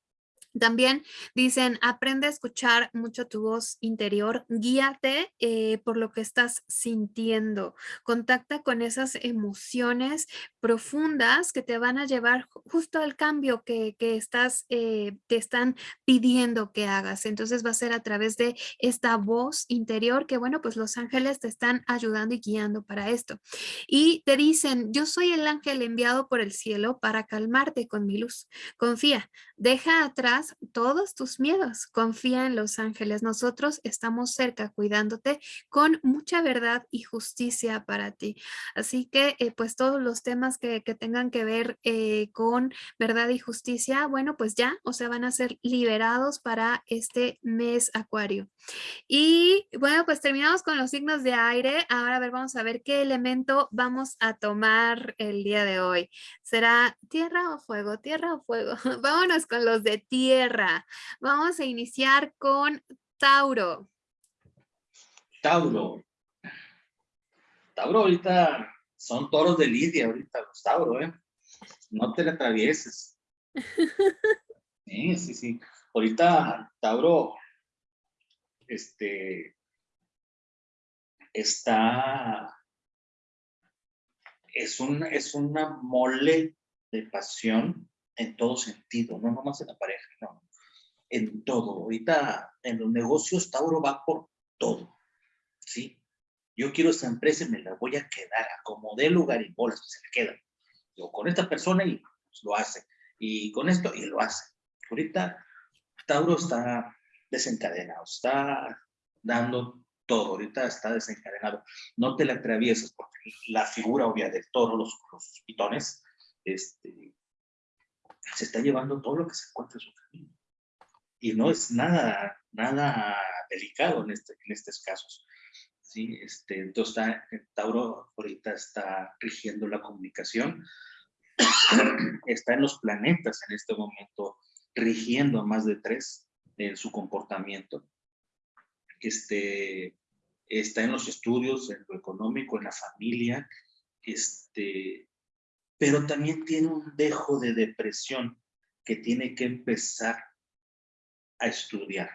También dicen, aprende a escuchar mucho tu voz interior, guíate eh, por lo que estás sintiendo, contacta con esas emociones profundas que te van a llevar justo al cambio que, estás, eh, te están pidiendo que hagas. Entonces va a ser a través de esta voz interior que, bueno, pues los ángeles te están ayudando y guiando para esto. Y te dicen, yo soy el ángel enviado por el cielo para calmarte con mi luz. Confía, deja atrás todos tus miedos. Confía en los ángeles. Nosotros estamos cerca cuidándote con mucha verdad y justicia para ti. Así que eh, pues todos los temas que, tengan que ver eh, con verdad y justicia, bueno, pues ya, o sea, van a ser liberados para este mes acuario. Y bueno, pues terminamos con los signos de aire. Ahora a ver, vamos a ver qué elemento vamos a tomar el día de hoy. ¿Será tierra o fuego? Tierra o fuego. [LAUGHS] Vámonos con los de tierra Vamos a iniciar con Tauro. Tauro. Tauro ahorita son toros de Lidia ahorita los Tauro, ¿eh? No te le atravieses. [LAUGHS] Sí, sí, sí. Ahorita Tauro, este, está, es, un, es una mole de pasión en todo sentido, no nomás en la pareja, no, en todo. Ahorita en los negocios Tauro va por todo, ¿sí? Yo quiero esta empresa y me la voy a quedar, como de lugar y bolas, se la queda. Yo con esta persona y lo hace, y con esto y lo hace. Ahorita Tauro está desencadenado, está dando todo, ahorita está desencadenado. No te la atravieses porque la figura obvia del toro, los, los pitones, este, se está llevando todo lo que se encuentra en su camino. Y no es nada, nada delicado en, este, en estos casos. ¿sí? Este, entonces, Tauro ahorita está rigiendo la comunicación, [CLEARS THROAT] está en los planetas en este momento, rigiendo a más de tres en su comportamiento. Este, está en los estudios, en lo económico, en la familia, este, pero también tiene un dejo de depresión que tiene que empezar a estudiar.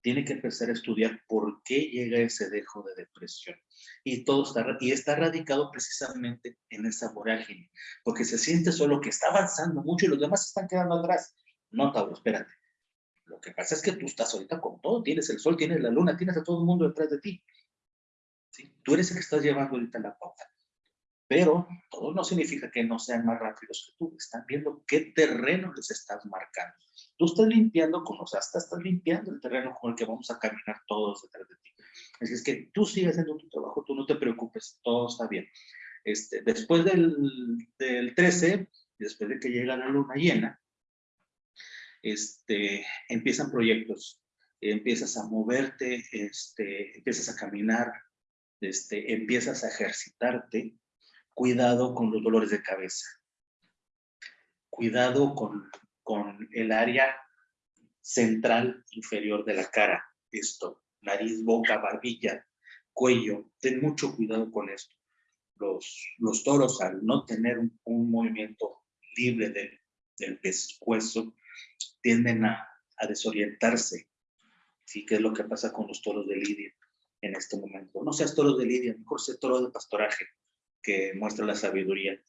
Tiene que empezar a estudiar por qué llega ese dejo de depresión. Y todo está, y está radicado precisamente en esa vorágine, porque se siente solo que está avanzando mucho y los demás están quedando atrás. No, Tauro, espérate. Lo que pasa es que tú estás ahorita con todo. Tienes el sol, tienes la luna, tienes a todo el mundo detrás de ti. Tú eres el que estás llevando ahorita la pauta pero todo no significa que no sean más rápidos que tú. Están viendo qué terreno les estás marcando. Tú estás limpiando con los hasta estás limpiando el terreno con el que vamos a caminar todos detrás de ti. Así es que tú sigues haciendo tu trabajo, tú no te preocupes, todo está bien. Este, después del, del 13, después de que llega la luna llena, este, empiezan proyectos, empiezas a moverte, este, empiezas a caminar, este, empiezas a ejercitarte, cuidado con los dolores de cabeza, cuidado con, con el área central inferior de la cara, esto, nariz, boca, barbilla, cuello, ten mucho cuidado con esto. Los, los toros al no tener un, movimiento libre del, del pescuezo tienden a, a desorientarse. ¿Sí? ¿Qué es lo que pasa con los toros de Lidia en este momento? No seas toros de Lidia, mejor sé toro de pastoraje que muestra la sabiduría.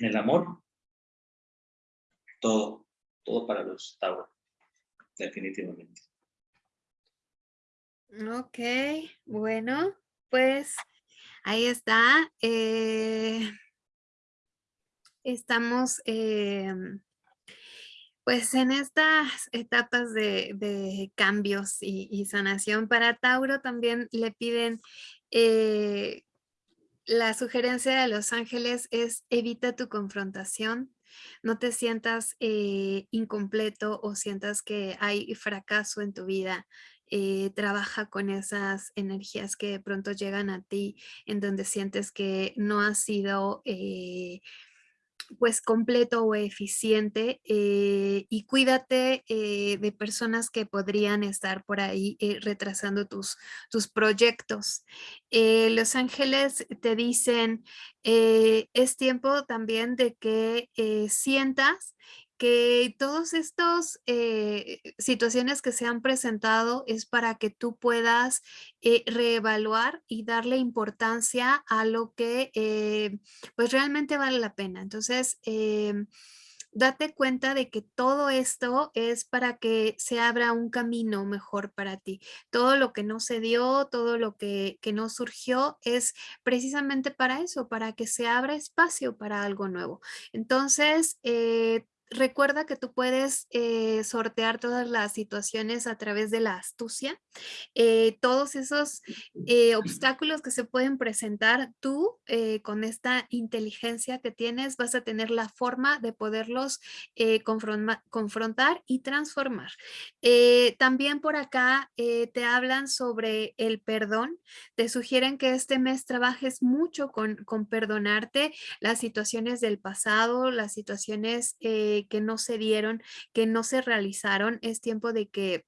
En el amor, todo, todo para los Tauro, definitivamente. Ok, bueno, pues ahí está. Eh, estamos em, pues en estas etapas de, cambios y, sanación para Tauro también le piden eh, la sugerencia de los ángeles es evita tu confrontación, no te sientas eh, incompleto o sientas que hay fracaso en tu vida. Eh, trabaja con esas energías que de pronto llegan a ti, en donde sientes que no has sido eh, pues completo o eficiente eh, y cuídate eh, de personas que podrían estar por ahí eh, retrasando tus, tus proyectos. Los ángeles te dicen, es tiempo también de que sientas que todos estos eh, situaciones que se han presentado es para que tú puedas eh, reevaluar y darle importancia a lo que eh, pues realmente vale la pena. Entonces, em, date cuenta de que todo esto es para que se abra un camino mejor para ti. Todo lo que no se dio, todo lo que, que no surgió es precisamente para eso, para que se abra espacio para algo nuevo. Entonces, recuerda que tú puedes eh, sortear todas las situaciones a través de la astucia. Eh, todos esos eh, obstáculos que se pueden presentar, tú con esta inteligencia que tienes vas a tener la forma de poderlos confrontar y transformar. también por acá te hablan sobre el perdón. Te sugieren que este mes trabajes mucho con, con perdonarte las situaciones del pasado, las situaciones que no se dieron, que no se realizaron. Es tiempo de que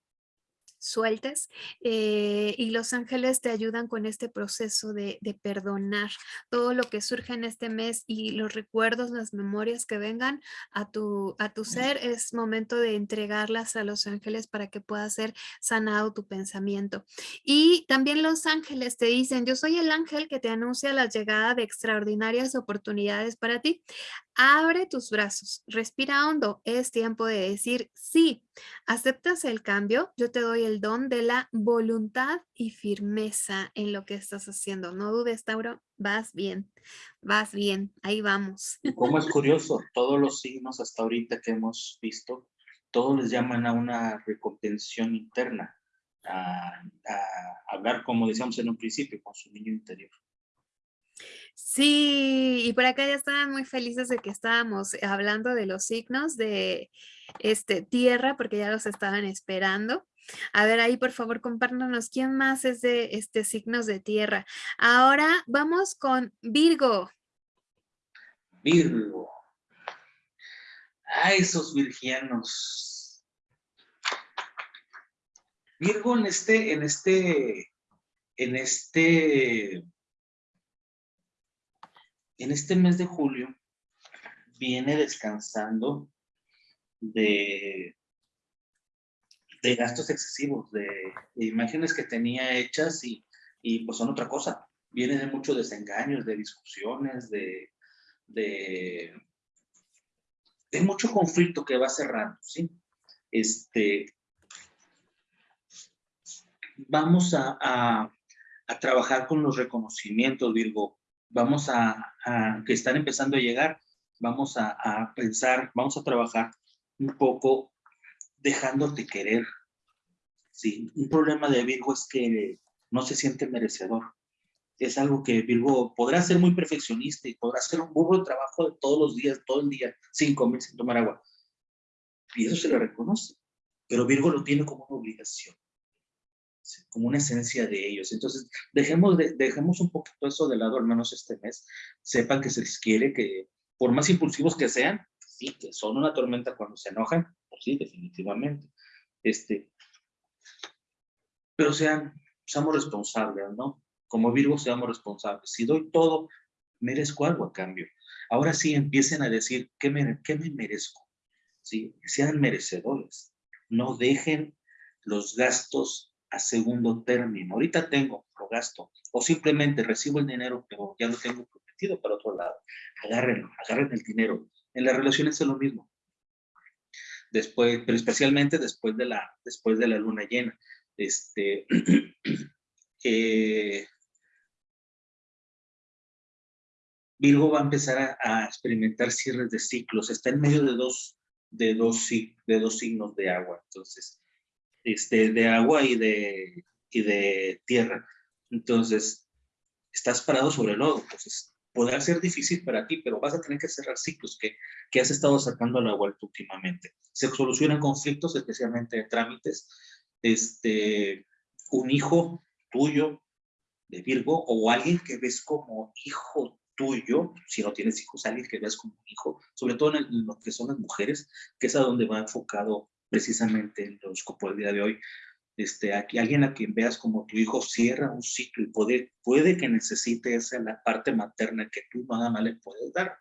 sueltes eh, y los ángeles te ayudan con este proceso de, perdonar todo lo que surge en este mes y los recuerdos, las memorias que vengan a tu, a tu ser, es momento de entregarlas a los ángeles para que pueda ser sanado tu pensamiento. Y también los ángeles te dicen, yo soy el ángel que te anuncia la llegada de extraordinarias oportunidades para ti. Abre tus brazos, respira hondo, es tiempo de decir sí. ¿Aceptas el cambio? Yo te doy el don de la voluntad y firmeza en lo que estás haciendo. No dudes, Tauro, vas bien, vas bien, ahí vamos. Como es curioso, todos los signos hasta ahorita que hemos visto, todos les llaman a una recontención interna, a, a hablar, como decíamos en un principio, con su niño interior. Sí, y por acá ya estaban muy felices de que estábamos hablando de los signos de este, tierra, porque ya los estaban esperando. A ver, ahí por favor compártanos quién más es de este, signos de tierra. Ahora vamos con Virgo. Virgo. Ay, esos virgianos. Virgo en este, en este, en este en este mes de julio viene descansando de, gastos excesivos, de, imágenes que tenía hechas y, pues son otra cosa. Viene de muchos desengaños, de discusiones, de, de, mucho conflicto que va cerrando, ¿sí? Este, vamos a, a trabajar con los reconocimientos, Virgo vamos a, que están empezando a llegar, vamos a, pensar, vamos a trabajar un poco dejándote querer. Sí, un problema de Virgo es que no se siente merecedor. Es algo que Virgo podrá ser muy perfeccionista y podrá hacer un burro de trabajo de todos los días, todo el día, sin comer, sin tomar agua. Y eso se le reconoce. Pero Virgo lo tiene como una obligación como una esencia de ellos. Entonces, dejemos, de, dejemos un poquito eso de lado, al menos este mes. Sepan que se les quiere, que por más impulsivos que sean, sí, que son una tormenta cuando se enojan, pues sí, definitivamente. Este, pero sean, seamos responsables, ¿no? Como Virgo seamos responsables. Si doy todo, merezco algo a cambio. Ahora sí empiecen a decir, ¿qué me, qué me merezco? ¿Sí? Sean merecedores. No dejen los gastos a segundo término. Ahorita tengo, lo gasto, o simplemente recibo el dinero, pero ya lo tengo prometido para otro lado. Agárrenlo, agarren el dinero. En las relaciones es lo mismo. Después, pero especialmente después de la, después de la luna llena. Este, [CLEARS THROAT] Virgo va a empezar a, experimentar cierres de ciclos. Está en medio de dos, de dos, de dos signos de agua. Entonces, este, de agua y de, y de tierra. Entonces, estás parado sobre el lodo, entonces podrá ser difícil para ti, pero vas a tener que cerrar ciclos que, que has estado sacando a la vuelta últimamente. Se solucionan conflictos, especialmente de trámites. Este, un hijo tuyo de Virgo o alguien que ves como hijo tuyo, si no tienes hijos, alguien que ves como hijo, sobre todo en, lo que son las mujeres, que es a donde va enfocado precisamente el horóscopo del día de hoy. Este, aquí, alguien a quien veas como tu hijo cierra un ciclo y puede, puede que necesite esa la parte materna que tú nada más le puedes dar.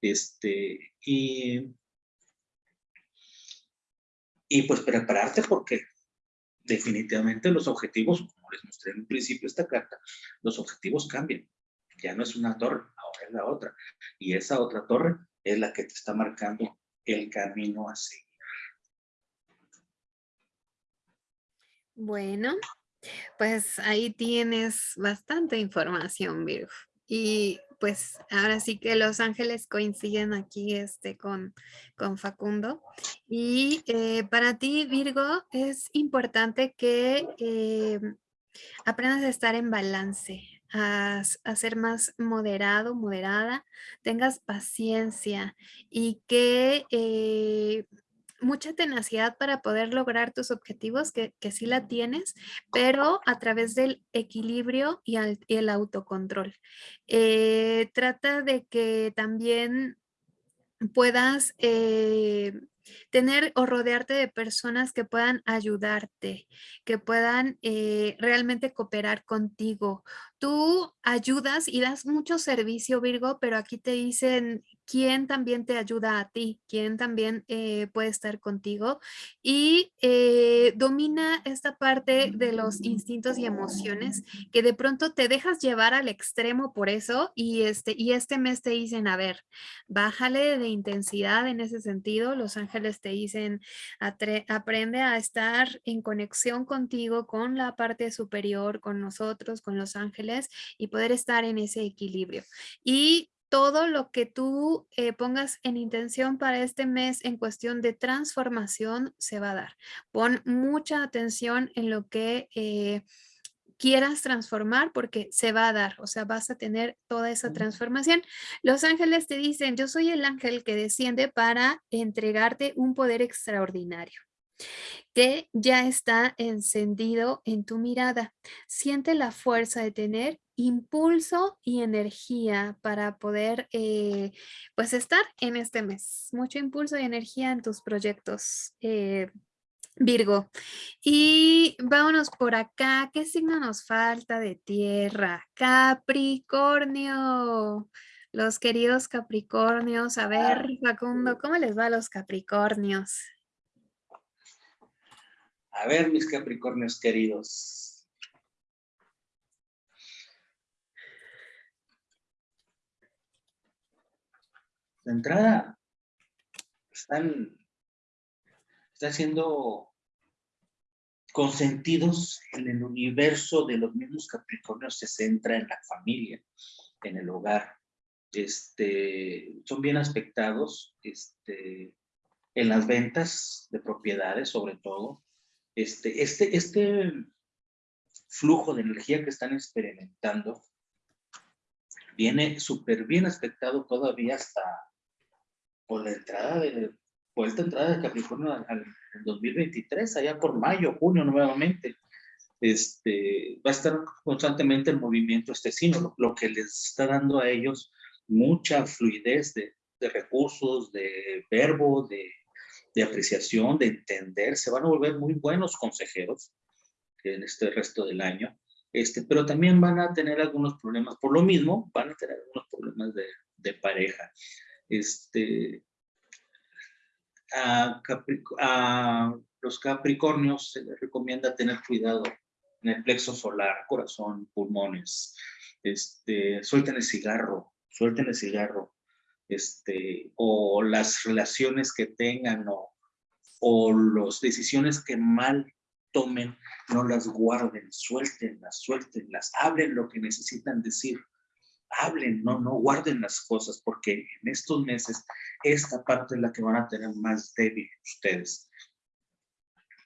Este, y, y pues prepararte porque definitivamente los objetivos, como les mostré en un principio esta carta, los objetivos cambian. Ya no es una torre, ahora es la otra. Y esa otra torre es la que te está marcando el camino a seguir. Bueno, pues ahí tienes bastante información, Virgo. Y pues ahora sí que los ángeles coinciden aquí este, con, con Facundo. Y eh, para ti, Virgo, es importante que eh, aprendas a estar en balance, a, ser más moderado, moderada, tengas paciencia y que eh, mucha tenacidad para poder lograr tus objetivos, que, que sí la tienes, pero a través del equilibrio y, el autocontrol. Eh, trata de que también puedas eh, tener o rodearte de personas que puedan ayudarte, que puedan eh, realmente cooperar contigo. Tú ayudas y das mucho servicio, Virgo, pero aquí te dicen quién también te ayuda a ti, quién también eh, puede estar contigo y eh, domina esta parte de los instintos y emociones que de pronto te dejas llevar al extremo por eso y este, y este mes te dicen, a ver, bájale de intensidad en ese sentido, los ángeles te dicen, aprende a estar en conexión contigo, con la parte superior, con nosotros, con los ángeles y poder estar en ese equilibrio. Y todo lo que tú eh, pongas en intención para este mes en cuestión de transformación se va a dar. Pon mucha atención en lo que... Eh, quieras transformar porque se va a dar, o sea, vas a tener toda esa transformación. Los ángeles te dicen, yo soy el ángel que desciende para entregarte un poder extraordinario que ya está encendido en tu mirada. Siente la fuerza de tener impulso y energía para poder eh, pues estar en este mes. Mucho impulso y energía en tus proyectos. Eh, Virgo. Y vámonos por acá. ¿Qué signo nos falta de tierra? Capricornio. Los queridos Capricornios. A ver, Facundo, ¿cómo les va a los Capricornios? A ver, mis Capricornios queridos. De entrada, están están siendo consentidos en el universo de los mismos Capricornios, se centra en la familia, en el hogar. Este, son bien aspectados este, en las ventas de propiedades, sobre todo. Este, este, este flujo de energía que están experimentando viene súper bien aspectado todavía hasta por la entrada de, vuelta entrada de Capricornio al, 2023, allá por mayo, junio nuevamente. Este, va a estar constantemente en movimiento este signo, lo, que les está dando a ellos mucha fluidez de, de recursos, de verbo, de, de, apreciación, de entender. Se van a volver muy buenos consejeros en este resto del año. Este, pero también van a tener algunos problemas. Por lo mismo, van a tener algunos problemas de, de pareja. Este, a, los capricornios se les recomienda tener cuidado en el plexo solar, corazón, pulmones. Este, suelten el cigarro, suelten el cigarro. Este, o las relaciones que tengan o, o las decisiones que mal tomen, no las guarden, suéltenlas, suéltenlas, hablen lo que necesitan decir hablen, no, no guarden las cosas, porque en estos meses esta parte es la que van a tener más débil ustedes.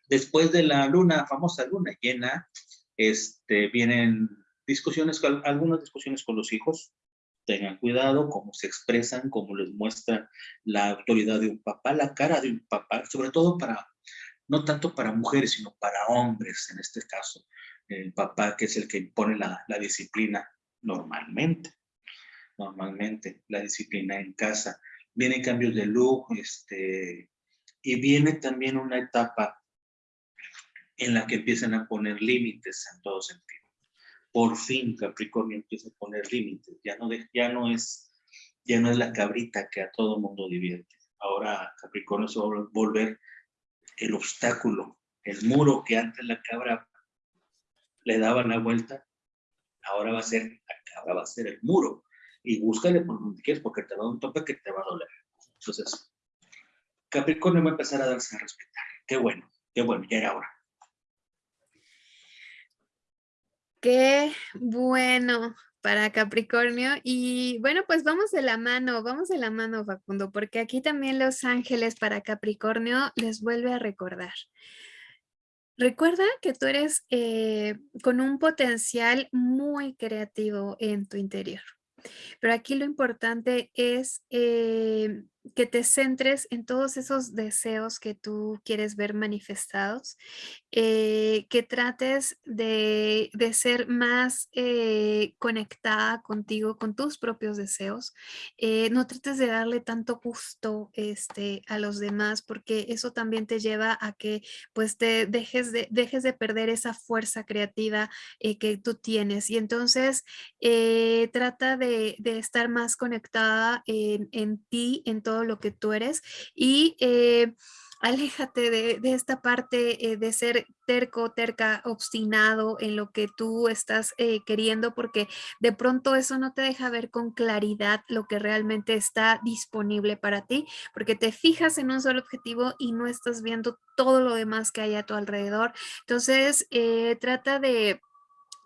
Después de la luna, famosa luna llena, este, vienen discusiones, algunas discusiones con los hijos, tengan cuidado cómo se expresan, cómo les muestra la autoridad de un papá, la cara de un papá, sobre todo para, no tanto para mujeres, sino para hombres en este caso. El papá que es el que impone la, la disciplina normalmente, normalmente, la disciplina en casa. Vienen cambios de look, este, y viene también una etapa en la que empiezan a poner límites en todo sentido por fin Capricornio empieza a poner límites, ya no, ya no es ya no es la cabrita que a todo mundo divierte. Ahora Capricornio se va a volver el obstáculo, el muro que antes la cabra le daba la vuelta, ahora va a ser, la cabra va a ser el muro. Y búscale por donde quieres porque te va a dar un tope que te va a doler. Entonces, Capricornio va a empezar a darse a respetar. Qué bueno, qué bueno, ya era hora. Qué bueno para Capricornio. Y bueno, pues vamos de la mano, vamos de la mano, Facundo, porque aquí también Los Ángeles para Capricornio les vuelve a recordar. Recuerda que tú eres eh, con un potencial muy creativo en tu interior. Pero aquí lo importante es eh, que te centres en todos esos deseos que tú quieres ver manifestados, eh, que trates de, ser más eh, conectada contigo, con tus propios deseos. Eh, no trates de darle tanto gusto este, a los demás porque eso también te lleva a que pues te dejes de, dejes de perder esa fuerza creativa que tú tienes. Y entonces trata de, estar más conectada en, en ti, en todo lo que tú eres y eh, aléjate de, esta parte eh, de ser terco, terca, obstinado en lo que tú estás eh, queriendo, porque de pronto eso no te deja ver con claridad lo que realmente está disponible para ti, porque te fijas en un solo objetivo y no estás viendo todo lo demás que hay a tu alrededor. Entonces, trata de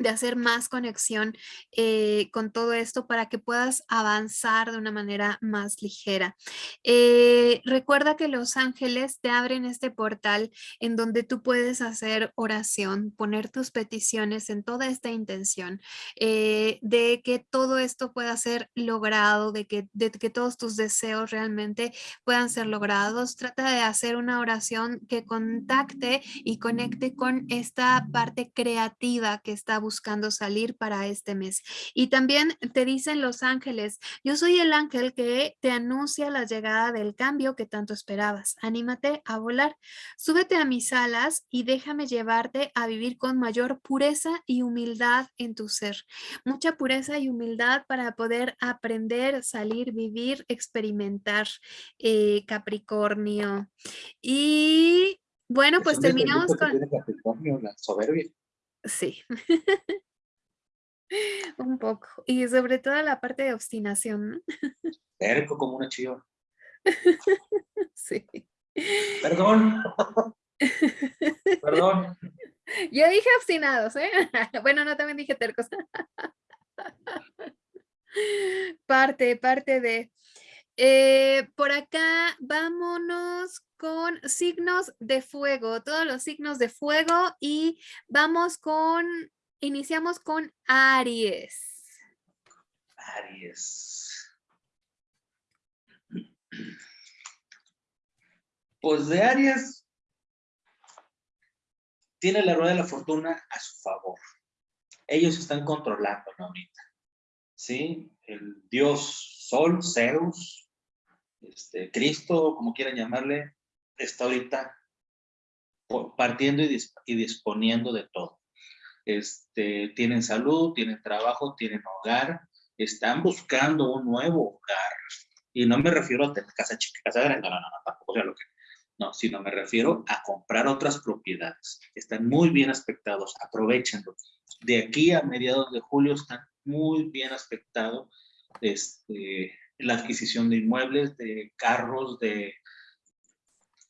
de hacer más conexión eh, con todo esto para que puedas avanzar de una manera más ligera. Eh, recuerda que los ángeles te abren este portal en donde tú puedes hacer oración, poner tus peticiones en toda esta intención eh, de que todo esto pueda ser logrado, de que, de que todos tus deseos realmente puedan ser logrados. Trata de hacer una oración que contacte y conecte con esta parte creativa que está buscando buscando salir para este mes. Y también te dicen los ángeles, yo soy el ángel que te anuncia la llegada del cambio que tanto esperabas. Anímate a volar, súbete a mis alas y déjame llevarte a vivir con mayor pureza y humildad en tu ser. Mucha pureza y humildad para poder aprender, salir, vivir, experimentar, eh, Capricornio. Y bueno, pues terminamos con... soberbia. Sí. [LAUGHS] Un poco. Y sobre todo la parte de obstinación, ¿no? como una chiva. [LAUGHS] Sí. Perdón. [LAUGHS] Perdón. Yo dije obstinados, ¿eh? Bueno, no, también dije tercos. Parte, parte de... Eh, por acá, vámonos con signos de fuego, todos los signos de fuego y vamos con, iniciamos con Aries. Aries. [CLEARS THROAT] Pues de Aries tiene la rueda de la fortuna a su favor. Ellos están controlando ahorita. ¿Sí? El dios Sol, Zeus, este, Cristo, como quieran llamarle, está ahorita partiendo y, disponiendo de todo. Este, tienen salud, tienen trabajo, tienen hogar, están buscando un nuevo hogar. Y no me refiero a tener casa chica, casa grande, no, no, no, tampoco sea lo que... No, sino me refiero a comprar otras propiedades. Están muy bien aspectados, aprovechenlo. De aquí a mediados de julio están muy bien aspectados este, la adquisición de inmuebles, de carros, de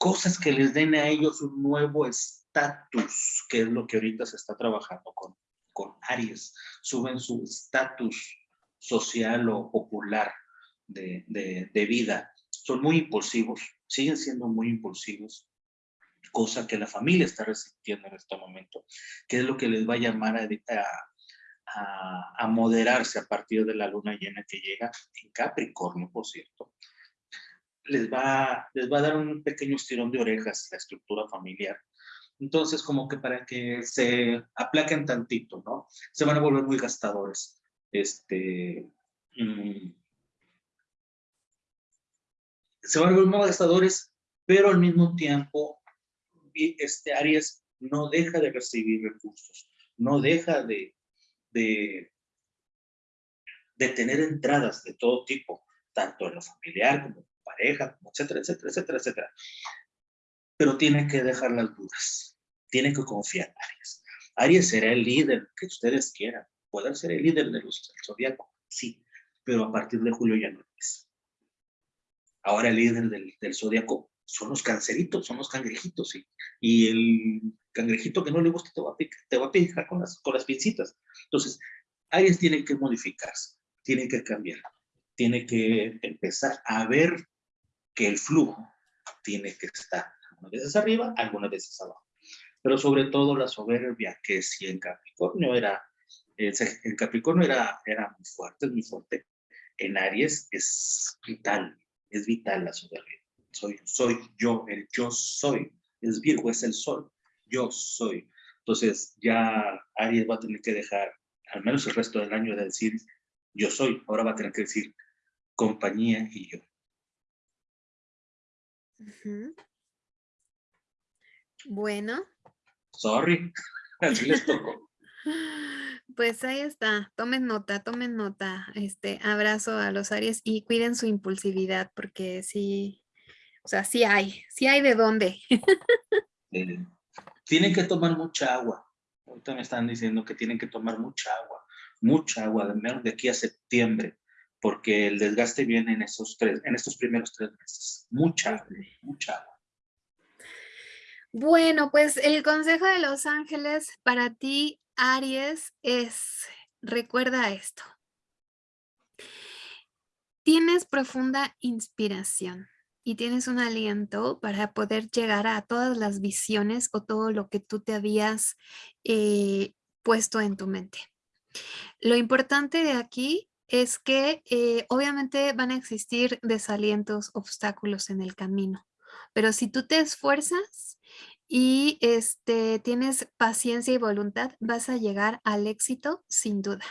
cosas que les den a ellos un nuevo estatus, que es lo que ahorita se está trabajando con, con Aries. Suben su estatus social o popular de, de, vida. Son muy impulsivos, siguen siendo muy impulsivos, cosa que la familia está resintiendo en este momento, que es lo que les va a llamar a, a, moderarse a partir de la luna llena que llega en Capricornio, por cierto. Les va, les va a dar un pequeño estirón de orejas la estructura familiar. Entonces, como que para que se aplaquen tantito, ¿no? Se van a volver muy gastadores. Este, mm, se van a volver muy gastadores, pero al mismo tiempo, este Aries no deja de recibir recursos, no deja de, de, tener entradas de todo tipo, tanto en lo familiar como pareja, etcétera, etcétera, etcétera, etcétera. Pero tiene que dejar las dudas, tiene que confiar en Aries. Aries será el líder que ustedes quieran, pueden ser el líder del zodiaco, sí, pero a partir de julio ya no es. Ahora el líder del, del zodiaco son los canceritos, son los cangrejitos, y, y el cangrejito que no le gusta te va a picar, te va a picar con las, con las pincitas. Entonces, Aries tiene que modificarse, tiene que cambiar, tiene que empezar a ver que el flujo tiene que estar algunas veces arriba, algunas veces abajo. Pero sobre todo la soberbia, que si en Capricornio era, en Capricornio era, era muy fuerte, es muy fuerte. En Aries es vital, es vital la soberbia. Soy, soy yo, el yo soy. Es Virgo, es el sol yo soy. Entonces ya Aries va a tener que dejar al menos el resto del año de decir yo soy. Ahora va a tener que decir compañía y yo. Bueno. Sorry, [LAUGHS] así les tocó. [LAUGHS] Pues ahí está, tomen nota, tomen nota, este abrazo a los Aries y cuiden su impulsividad porque sí, o sea, sí hay, sí hay de dónde. Tienen que tomar mucha agua. Ahorita me están diciendo que tienen que tomar mucha agua, mucha agua, de menos de aquí a septiembre, porque el desgaste viene en esos tres, en estos primeros tres meses. Mucha, mucha. Bueno, pues el consejo de los ángeles para ti, Aries, es, recuerda esto. Tienes profunda inspiración y tienes un aliento para poder llegar a todas las visiones o todo lo que tú te habías eh, puesto en tu mente. Lo importante de aquí es que eh, obviamente van a existir desalientos, obstáculos en el camino, pero si tú te esfuerzas y este, tienes paciencia y voluntad, vas a llegar al éxito sin duda.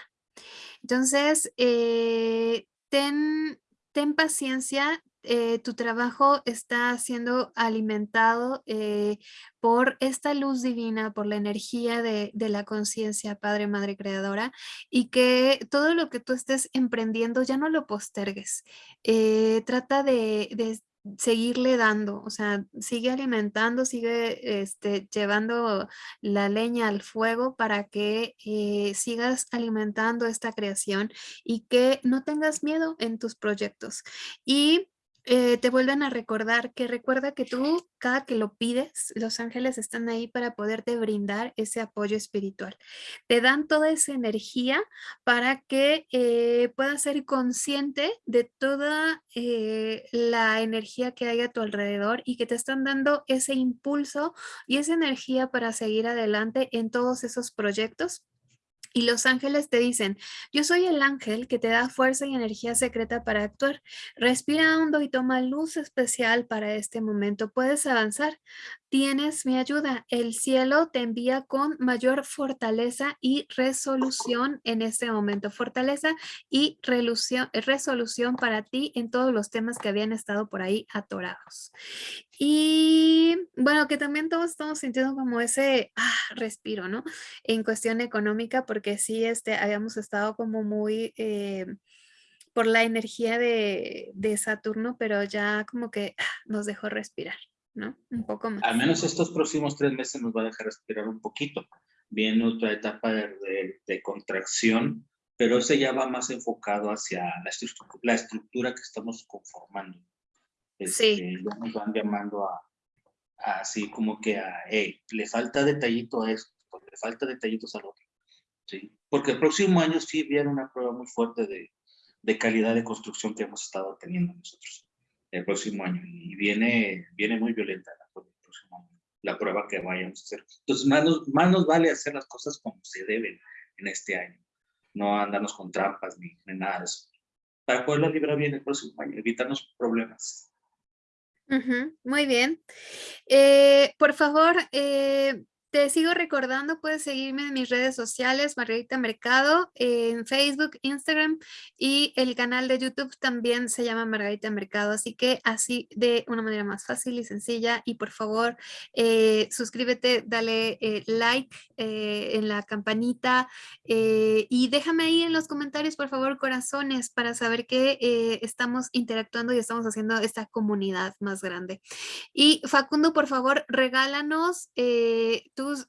Entonces, eh, ten, ten paciencia, eh, tu trabajo está siendo alimentado eh, por esta luz divina, por la energía de, la conciencia, Padre, Madre Creadora, y que todo lo que tú estés emprendiendo ya no lo postergues. Eh, trata de, seguirle dando, o sea, sigue alimentando, sigue este, llevando la leña al fuego para que sigas alimentando esta creación y que no tengas miedo en tus proyectos. Y eh, te vuelven a recordar que recuerda que tú, cada que lo pides, los ángeles están ahí para poderte brindar ese apoyo espiritual. Te dan toda esa energía para que eh, puedas ser consciente de toda eh, la energía que hay a tu alrededor y que te están dando ese impulso y esa energía para seguir adelante en todos esos proyectos y los ángeles te dicen, yo soy el ángel que te da fuerza y energía secreta para actuar. Respira hondo y toma luz especial para este momento. Puedes avanzar tienes mi ayuda. El cielo te envía con mayor fortaleza y resolución en este momento. Fortaleza y resolución para ti en todos los temas que habían estado por ahí atorados. Y bueno, que también todos estamos sintiendo como ese ah, respiro, ¿no? En cuestión económica, porque sí, este, habíamos estado como muy... Eh, por la energía de, de, Saturno, pero ya como que ah, nos dejó respirar. ¿No? Un poco más. Al menos estos próximos tres meses nos va a dejar respirar un poquito. Viene otra etapa de, contracción, pero ese ya va más enfocado hacia la, estructura, que estamos conformando. Este, sí. Ya nos van llamando a, así como que a, hey, le falta detallito a esto, le falta detallitos al otro. ¿sí? Porque el próximo año sí viene una prueba muy fuerte de, de calidad de construcción que hemos estado teniendo nosotros el próximo año y viene, viene muy violenta la, la prueba que vayamos a hacer. Entonces, más nos, más nos vale hacer las cosas como se deben en este año. no andarnos con trampas ni, nada de eso. Para poderla librar bien el próximo año, evitarnos problemas. muy bien. Eh, por favor, eh, te sigo recordando, puedes seguirme en mis redes sociales, Margarita Mercado, en Facebook, Instagram y el canal de YouTube también se llama Margarita Mercado. Así que así de una manera más fácil y sencilla y por favor eh, suscríbete, dale eh, like eh, en la campanita y déjame ahí en los comentarios por favor corazones para saber que estamos interactuando y estamos haciendo esta comunidad más grande. Y Facundo, por favor, regálanos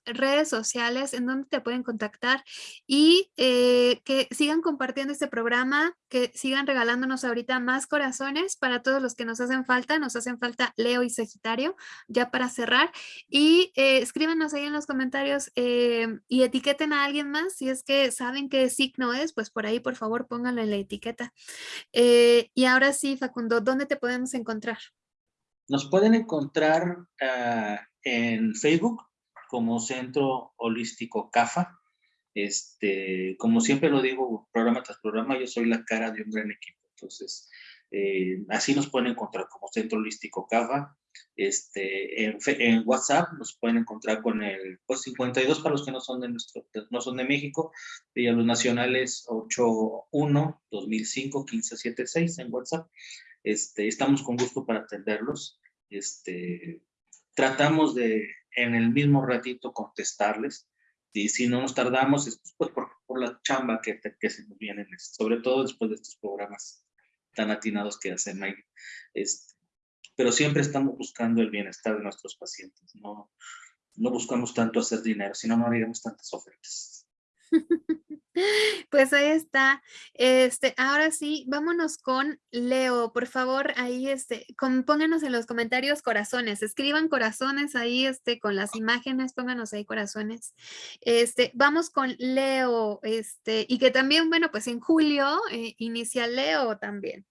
redes sociales, en donde te pueden contactar y eh, que sigan compartiendo este programa, que sigan regalándonos ahorita más corazones para todos los que nos hacen falta, nos hacen falta Leo y Sagitario, ya para cerrar, y eh, escríbanos ahí en los comentarios eh, y etiqueten a alguien más, si es que saben qué signo es, pues por ahí por favor pónganlo en la etiqueta. y ahora sí, Facundo, ¿dónde te podemos encontrar? Nos pueden encontrar ah, en Facebook como Centro Holístico CAFA. Este, como siempre lo digo, programa tras programa, yo soy la cara de un gran equipo. Entonces, eh, así nos pueden encontrar como Centro Holístico CAFA. Este, en, WhatsApp nos pueden encontrar con el 52 para los que no son de nuestro, no son de México, y a los nacionales 81 2005 1576 en WhatsApp. Este, estamos con gusto para atenderlos. Este, tratamos de en el mismo ratito contestarles. Y si no nos tardamos, es pues por, por la chamba que, que, se nos viene, sobre todo después de estos programas tan atinados que hacen Mike. Este, pero siempre estamos buscando el bienestar de nuestros pacientes. No, no buscamos tanto hacer dinero, sino no haríamos tantas ofertas. [LAUGHS] Pues ahí está. Este, ahora sí, vámonos con Leo. Por favor, ahí este, pónganos en los comentarios corazones. Escriban corazones ahí este, con las imágenes, pónganos ahí corazones. Este, vamos con Leo. Este, y que también, bueno, pues en julio eh, inicia Leo también.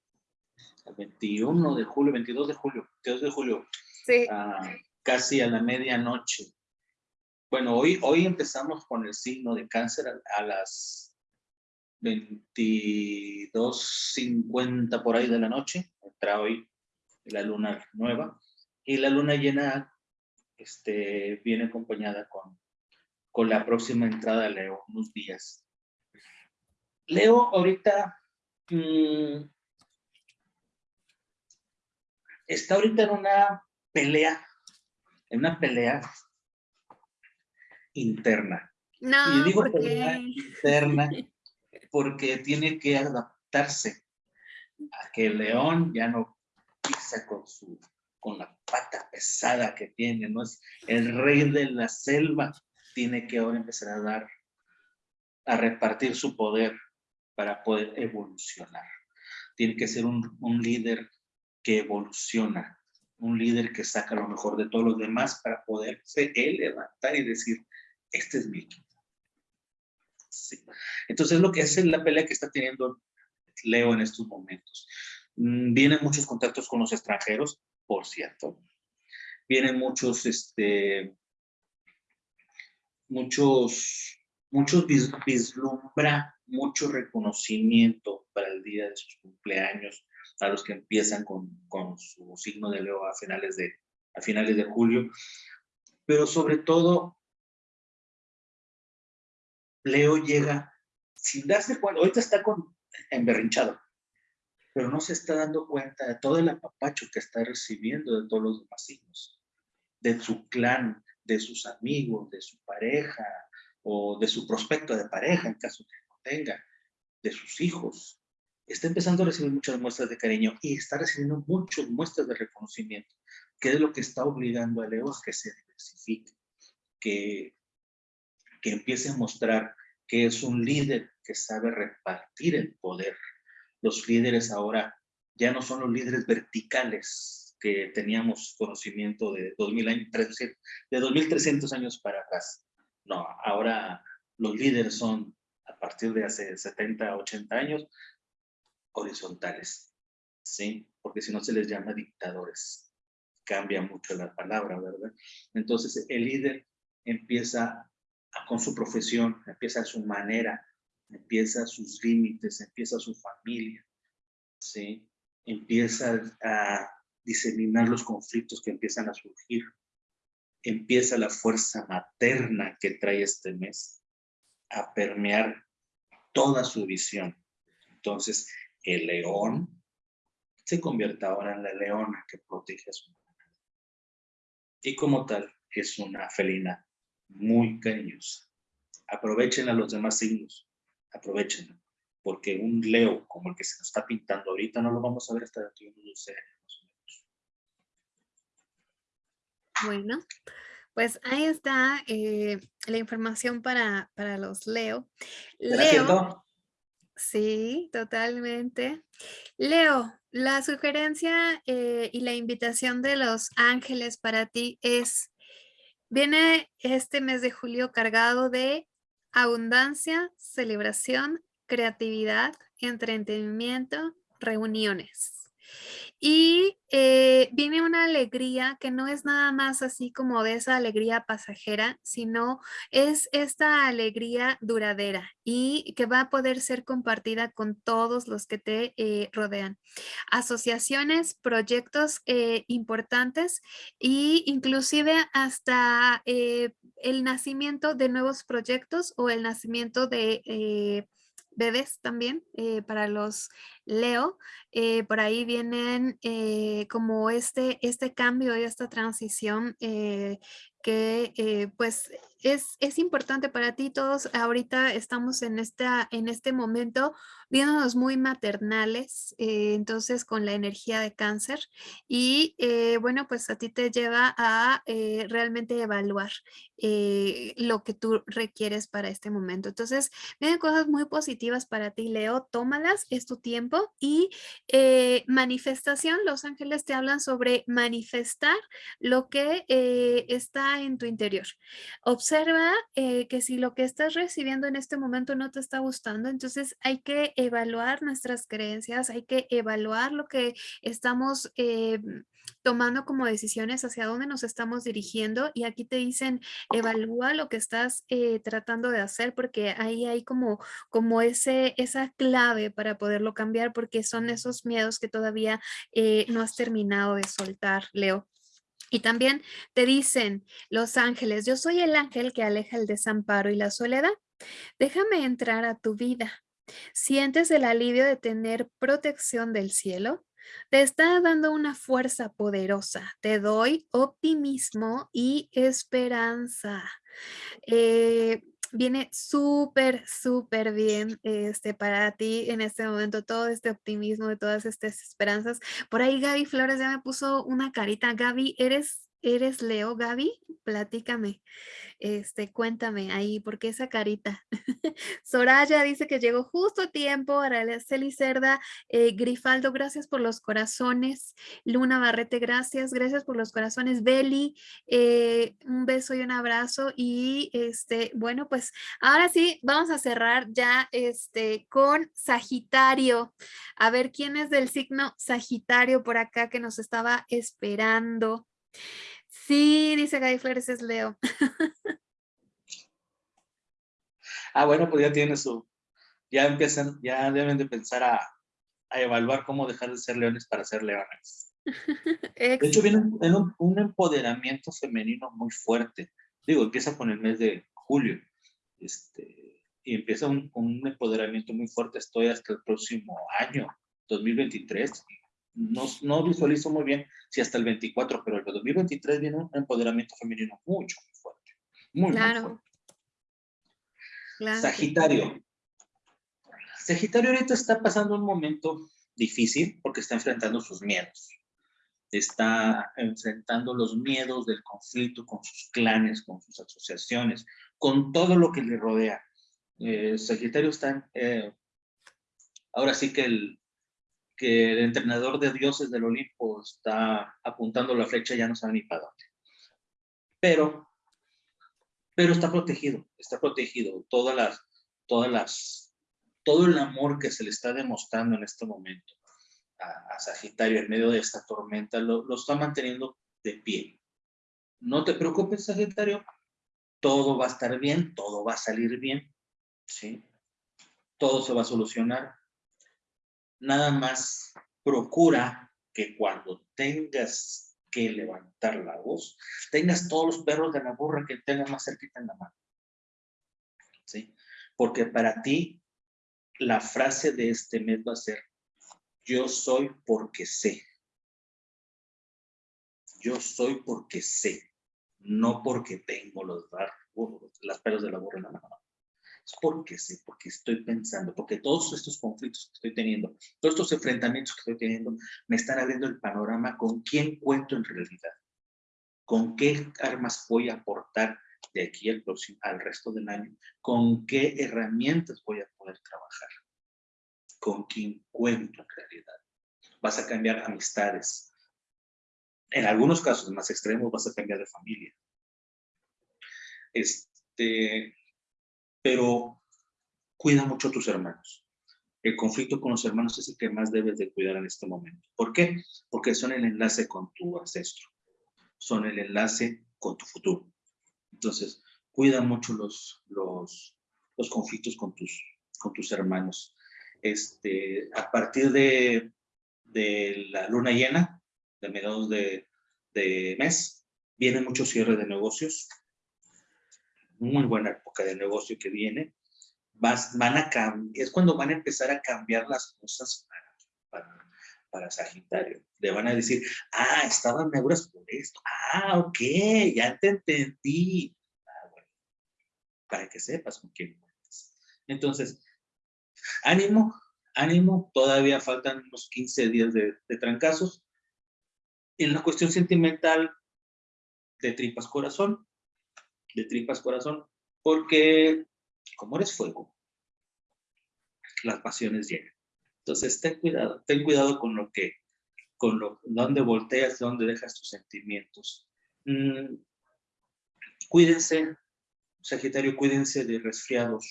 El 21 de julio, 22 de julio, 22 de julio. Sí. casi a la medianoche. Bueno, hoy, hoy empezamos con el signo de cáncer a, las 22.50 por ahí de la noche. Entra hoy la luna nueva. Y la luna llena este, viene acompañada con, con la próxima entrada de Leo, unos días. Leo ahorita mm, está ahorita en una pelea, en una pelea interna. No, y digo interna porque tiene que adaptarse a que el león ya no pisa con su con la pata pesada que tiene, ¿no? Es el rey de la selva, tiene que ahora empezar a dar, a repartir su poder para poder evolucionar. Tiene que ser un, un líder que evoluciona, un líder que saca lo mejor de todos los demás para poderse él levantar y decir, este es mi equipo. Entonces lo que hace la pelea que está teniendo Leo en estos momentos. Mm, vienen muchos contactos con los extranjeros, por cierto. Vienen muchos, este, muchos, muchos vislumbra mucho reconocimiento para el día de sus cumpleaños, a los que empiezan con, con su signo de Leo a finales de, a finales de julio. Pero sobre todo Leo llega sin darse cuenta, ahorita está con, emberrinchado, pero no se está dando cuenta de todo el apapacho que está recibiendo de todos los demás hijos, de su clan, de sus amigos, de su pareja, o de su prospecto de pareja, en caso que no tenga, de sus hijos. Está empezando a recibir muchas muestras de cariño y está recibiendo muchas muestras de reconocimiento, que es lo que está obligando a Leo a que se diversifique, que que empiece a mostrar que es un líder que sabe repartir el poder. Los líderes ahora ya no son los líderes verticales que teníamos conocimiento de, 2000 años, de 2300 años para atrás. No, ahora los líderes son, a partir de hace 70, 80 años, horizontales, ¿sí? Porque si no se les llama dictadores. Cambia mucho la palabra, ¿verdad? Entonces, el líder empieza con su profesión, empieza su manera empieza sus límites, empieza su familia, ¿sí? empieza a diseminar los conflictos que empiezan a surgir, empieza la fuerza materna que trae este mes a permear toda su visión. Entonces, el león se convierte ahora en la leona que protege a su mamá. Y como tal, es una felina muy cariñosa. Aprovechen a los demás signos, aprovechen, porque un leo como el que se nos está pintando ahorita no lo vamos a ver hasta dentro de unos años. Bueno, pues ahí está eh, la información para, para los Leo. Leo. Sí, totalmente. Leo, la sugerencia eh, y la invitación de los ángeles para ti es, viene este mes de julio cargado de abundancia, celebración, creatividad, entretenimiento, reuniones. Y eh, viene una alegría que no es nada más así como de esa alegría pasajera, sino es esta alegría duradera y que va a poder ser compartida con todos los que te eh, rodean. Asociaciones, proyectos eh, importantes e inclusive hasta el nacimiento de nuevos proyectos o el nacimiento de bebés también para los Leo, eh, por ahí vienen eh, como este, este cambio y esta transición eh, que pues es, es, importante para ti. Todos ahorita estamos en, en este momento viéndonos muy maternales, entonces con la energía de cáncer y bueno, pues a ti te lleva a realmente evaluar lo que tú requieres para este momento. Entonces, vienen cosas muy positivas para ti, Leo, tómalas, es tu tiempo y eh, manifestación, los ángeles te hablan sobre manifestar lo que eh, está en tu interior. Observa eh, que si lo que estás recibiendo en este momento no te está gustando, entonces hay que evaluar nuestras creencias, hay que evaluar lo que estamos tomando como decisiones hacia dónde nos estamos dirigiendo y aquí te dicen evalúa lo que estás eh, tratando de hacer porque ahí hay como, como ese, esa clave para poderlo cambiar porque son esos miedos que todavía eh, no has terminado de soltar, Leo. Y también te dicen los ángeles, yo soy el ángel que aleja el desamparo y la soledad. Déjame entrar a tu vida. ¿Sientes el alivio de tener protección del cielo? Te está dando una fuerza poderosa. Te doy optimismo y esperanza. Eh, viene súper, súper bien este, para ti en este momento, todo este optimismo, de todas estas esperanzas. Por ahí Gaby Flores ya me puso una carita. Gaby, ¿eres, eres Leo, Gaby? Platícame. Este, cuéntame ahí, ¿por qué esa carita? [LAUGHS] Soraya dice que llegó justo a tiempo. Araceli Cerda, eh, Grifaldo, gracias por los corazones. Luna Barrete, gracias. Gracias por los corazones. Beli, eh, un beso y un abrazo. Y este, bueno, pues ahora sí, vamos a cerrar ya este, con Sagitario. A ver quién es del signo Sagitario por acá que nos estaba esperando. Sí, dice Gaby Flores, es Leo. [LAUGHS] ah, bueno, pues ya tiene su, ya empiezan, ya deben de pensar a, evaluar cómo dejar de ser leones para ser leones. [LAUGHS] de hecho, viene un, empoderamiento femenino muy fuerte. Digo, empieza con el mes de julio. Este, y empieza un, un empoderamiento muy fuerte. Estoy hasta el próximo año, 2023 no, no visualizo muy bien si hasta el 24, pero el 2023 viene un empoderamiento femenino mucho, muy fuerte. Muy, claro. Sagitario. Sagitario ahorita está pasando un momento difícil porque está enfrentando sus miedos. Está enfrentando los miedos del conflicto con sus clanes, con sus asociaciones, con todo lo que le rodea. Eh, Sagitario está, eh, ahora sí que el, que el entrenador de dioses del Olimpo está apuntando la flecha, ya no sabe ni para dónde. Pero, pero está protegido, está protegido. Todas las, todas las, todo el amor que se le está demostrando en este momento a, Sagitario en medio de esta tormenta lo, lo está manteniendo de pie. No te preocupes, Sagitario, todo va a estar bien, todo va a salir bien, ¿sí? todo se va a solucionar. Nada más procura que cuando tengas que levantar la voz, tengas todos los perros de la burra que tengas más cerquita en la mano. ¿Sí? Porque para ti, la frase de este mes va a ser, yo soy porque sé. Yo soy porque sé, no porque tengo los, las perros de la burra en la mano. Porque sé, porque estoy pensando, porque todos estos conflictos que estoy teniendo, todos estos enfrentamientos que estoy teniendo, me están abriendo el panorama con quién cuento en realidad, con qué armas voy a aportar de aquí al, próximo, al resto del año, con qué herramientas voy a poder trabajar, con quién cuento en realidad. Vas a cambiar amistades. En algunos casos más extremos vas a cambiar de familia. Este, pero cuida mucho a tus hermanos. El conflicto con los hermanos es el que más debes de cuidar en este momento. ¿Por qué? Porque son el enlace con tu ancestro. Son el enlace con tu futuro. Entonces, cuida mucho los, los, los conflictos con tus, con tus hermanos. Este, a partir de, de la luna llena, de mediados de, de mes, viene mucho cierre de negocios, muy buena época de negocio que viene, vas, van a es cuando van a empezar a cambiar las cosas para, para, Sagitario. Le van a decir, ah, estaban neuras por esto. Ah, ok, ya te entendí. Ah, bueno, para que sepas con quién cuentas. Entonces, ánimo, ánimo, todavía faltan unos 15 días de, de trancazos. En la cuestión sentimental, de tripas corazón, de tripas corazón, porque como eres fuego, las pasiones llegan. Entonces, ten cuidado, ten cuidado con lo que, con lo, dónde volteas, dónde dejas tus sentimientos. Mm, cuídense, Sagitario, cuídense de resfriados,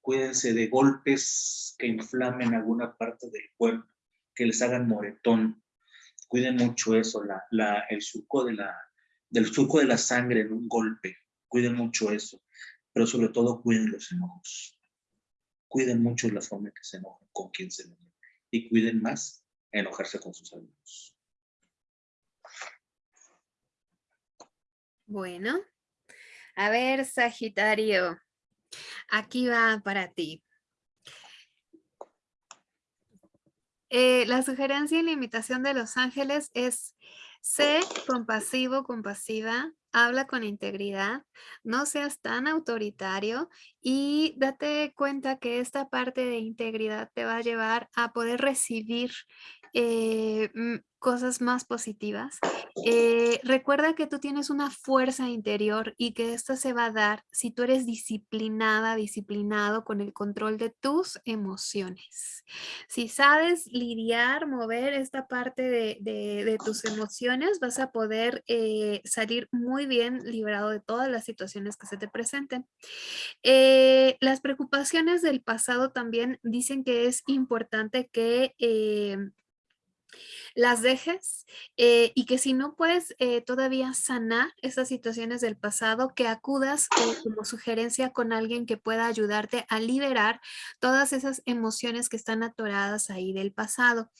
cuídense de golpes que inflamen alguna parte del cuerpo, que les hagan moretón. Cuiden mucho eso, la, la, el surco de la, del surco de la sangre en un golpe. Cuiden mucho eso, pero sobre todo cuiden los enojos. Cuiden mucho la forma en que se enojan, con quién se enojan. Y cuiden más enojarse con sus amigos. Bueno, a ver, Sagitario, aquí va para ti. Eh, la sugerencia y la invitación de los ángeles es Sé compasivo, compasiva, habla con integridad, no seas tan autoritario y date cuenta que esta parte de integridad te va a llevar a poder recibir eh, cosas más positivas. Eh, recuerda que tú tienes una fuerza interior y que esta se va a dar si tú eres disciplinada, disciplinado con el control de tus emociones. Si sabes lidiar, mover esta parte de, tus emociones, vas a poder eh, salir muy bien librado de todas las situaciones que se te presenten. Eh, las preocupaciones del pasado también dicen que es importante que las dejes eh, y que si no puedes eh, todavía sanar esas situaciones del pasado, que acudas eh, como sugerencia con alguien que pueda ayudarte a liberar todas esas emociones que están atoradas ahí del pasado.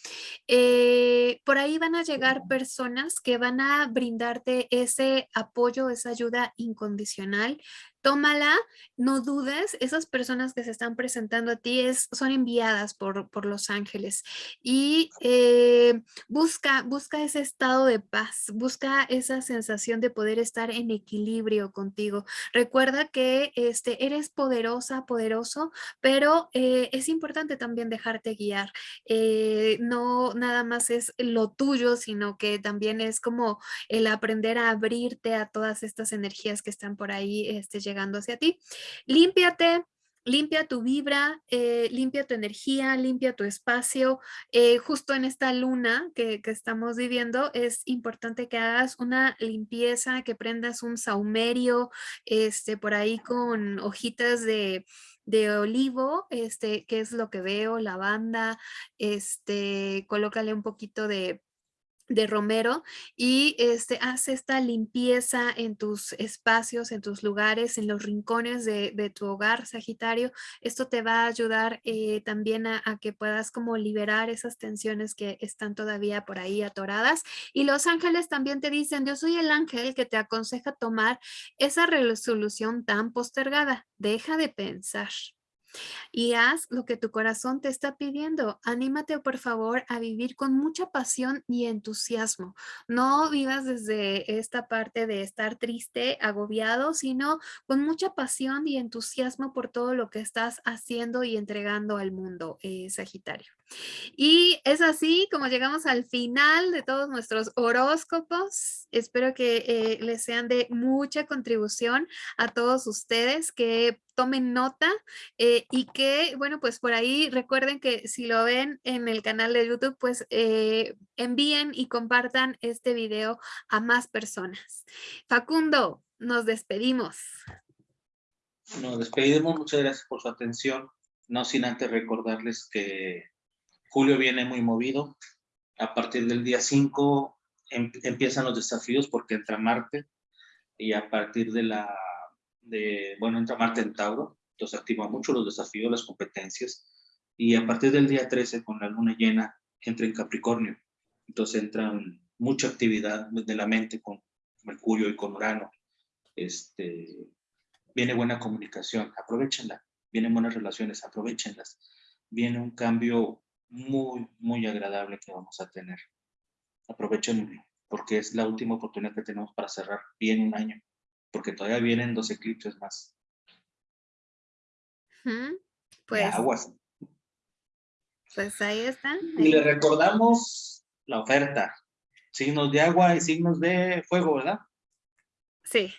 por ahí van a llegar personas que van a brindarte ese apoyo, esa ayuda incondicional, tómala, no dudes, esas personas que se están presentando a ti es, son enviadas por, por los ángeles y eh, busca, busca ese estado de paz, busca esa sensación de poder estar en equilibrio contigo. Recuerda que este, eres poderosa, poderoso, pero eh, es importante también dejarte guiar. Eh, no nada más es lo tuyo, sino que también es como el aprender a abrirte a todas estas energías que están por ahí este, llegando hacia ti. Límpiate, limpia tu vibra, eh, limpia tu energía, limpia tu espacio. Eh, justo en esta luna que, estamos viviendo es importante que hagas una limpieza, que prendas un saumerio este, por ahí con hojitas de, de olivo, este, que es lo que veo, lavanda, este, colócale un poquito de de romero y este, hace esta limpieza en tus espacios, en tus lugares, en los rincones de, tu hogar, Sagitario. Esto te va a ayudar eh, también a, que puedas como liberar esas tensiones que están todavía por ahí atoradas. Y los ángeles también te dicen, yo soy el ángel que te aconseja tomar esa resolución tan postergada. Deja de pensar y haz lo que tu corazón te está pidiendo. Anímate, por favor, a vivir con mucha pasión y entusiasmo. No vivas desde esta parte de estar triste, agobiado, sino con mucha pasión y entusiasmo por todo lo que estás haciendo y entregando al mundo, eh, Sagitario. Y es así como llegamos al final de todos nuestros horóscopos. Espero que eh, les sean de mucha contribución a todos ustedes, que tomen nota eh, y que, bueno, pues por ahí recuerden que si lo ven en el canal de YouTube, pues eh, envíen y compartan este video a más personas. Facundo, nos despedimos. Nos despedimos, muchas gracias por su atención. No sin antes recordarles que Julio viene muy movido. A partir del día 5 em, empiezan los desafíos porque entra Marte. Y a partir de la, de, bueno, entra Marte en Tauro, entonces activa mucho los desafíos, las competencias. Y a partir del día 13 con la luna llena entra en Capricornio, entonces entra mucha actividad de la mente con Mercurio y con Urano, este, viene buena comunicación, aprovechenla, vienen buenas relaciones, aprovechenlas, viene un cambio muy, muy agradable que vamos a tener. Aprovechen porque es la última oportunidad que tenemos para cerrar bien un año, porque todavía vienen dos eclipses más. Pues, aguas. Pues ahí están. Y le recordamos la oferta. Signos de agua y signos de fuego, ¿verdad? Sí.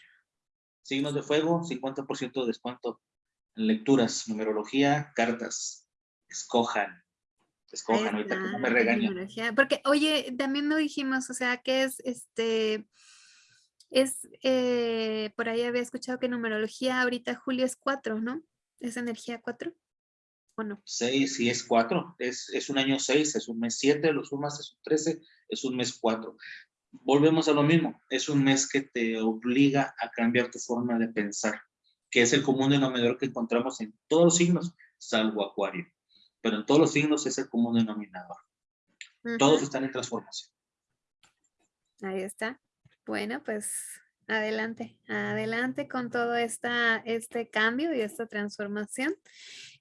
Signos de fuego, 50% de descuento en lecturas, numerología, cartas. Escojan escojan ahorita que no me regañen. Porque, oye, también no dijimos, o sea, que es este, es, eh, por ahí había escuchado que numerología ahorita julio es 4, ¿no? ¿Es energía 4? ¿O no? 6, sí es 4, es, es un año 6, es un mes 7, lo sumas es un 13, es un mes 4. Volvemos a lo mismo, es un mes que te obliga a cambiar tu forma de pensar, que es el común denominador que encontramos en todos los signos, salvo Acuario pero en todos los signos es el común denominador. Todos están en transformación. Ahí está. Bueno, pues adelante, adelante con todo esta, este cambio y esta transformación.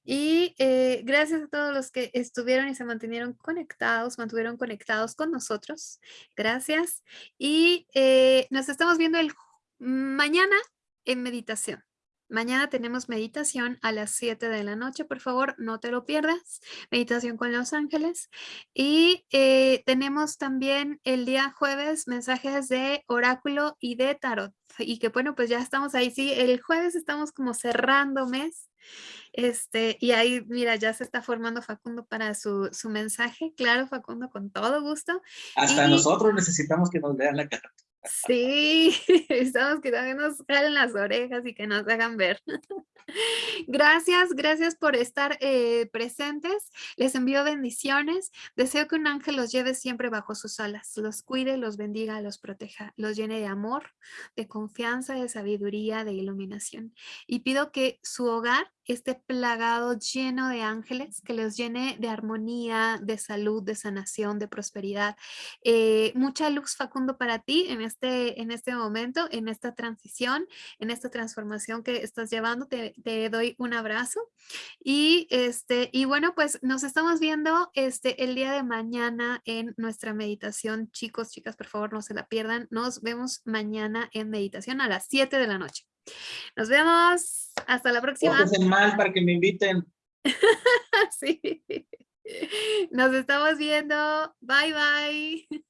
Y eh, gracias a todos los que estuvieron y se mantuvieron conectados, mantuvieron conectados con nosotros. Gracias. Y eh, nos estamos viendo el mañana en meditación. Mañana tenemos meditación a las 7 de la noche, por favor, no te lo pierdas. Meditación con los ángeles. Y eh, tenemos también el día jueves mensajes de oráculo y de tarot. Y que bueno, pues ya estamos ahí. Sí, el jueves estamos como cerrando mes. Este, y ahí, mira, ya se está formando Facundo para su, mensaje. Claro, Facundo, con todo gusto. Hasta nosotros necesitamos que nos vean la cara. Sí, [LAUGHS] estamos que también nos jalen las orejas y que nos hagan ver. [LAUGHS] Gracias, gracias por estar eh, presentes. Les envío bendiciones. Deseo que un ángel los lleve siempre bajo sus alas, los cuide, los bendiga, los proteja, los llene de amor, de confianza, de sabiduría, de iluminación. Y pido que su hogar esté plagado, lleno de ángeles, que los llene de armonía, de salud, de sanación, de prosperidad. Eh, mucha luz, Facundo, para ti en este, en este momento, en esta transición, en esta transformación que estás llevando. Te, doy un abrazo. Y, este, y bueno, pues nos estamos viendo este, el día de mañana en nuestra meditación. Chicos, chicas, por favor, no se la pierdan. Nos vemos mañana en meditación a las 7 de la noche. Nos vemos. Hasta la próxima. mal para que me inviten. [LAUGHS] sí. Nos estamos viendo. Bye, bye.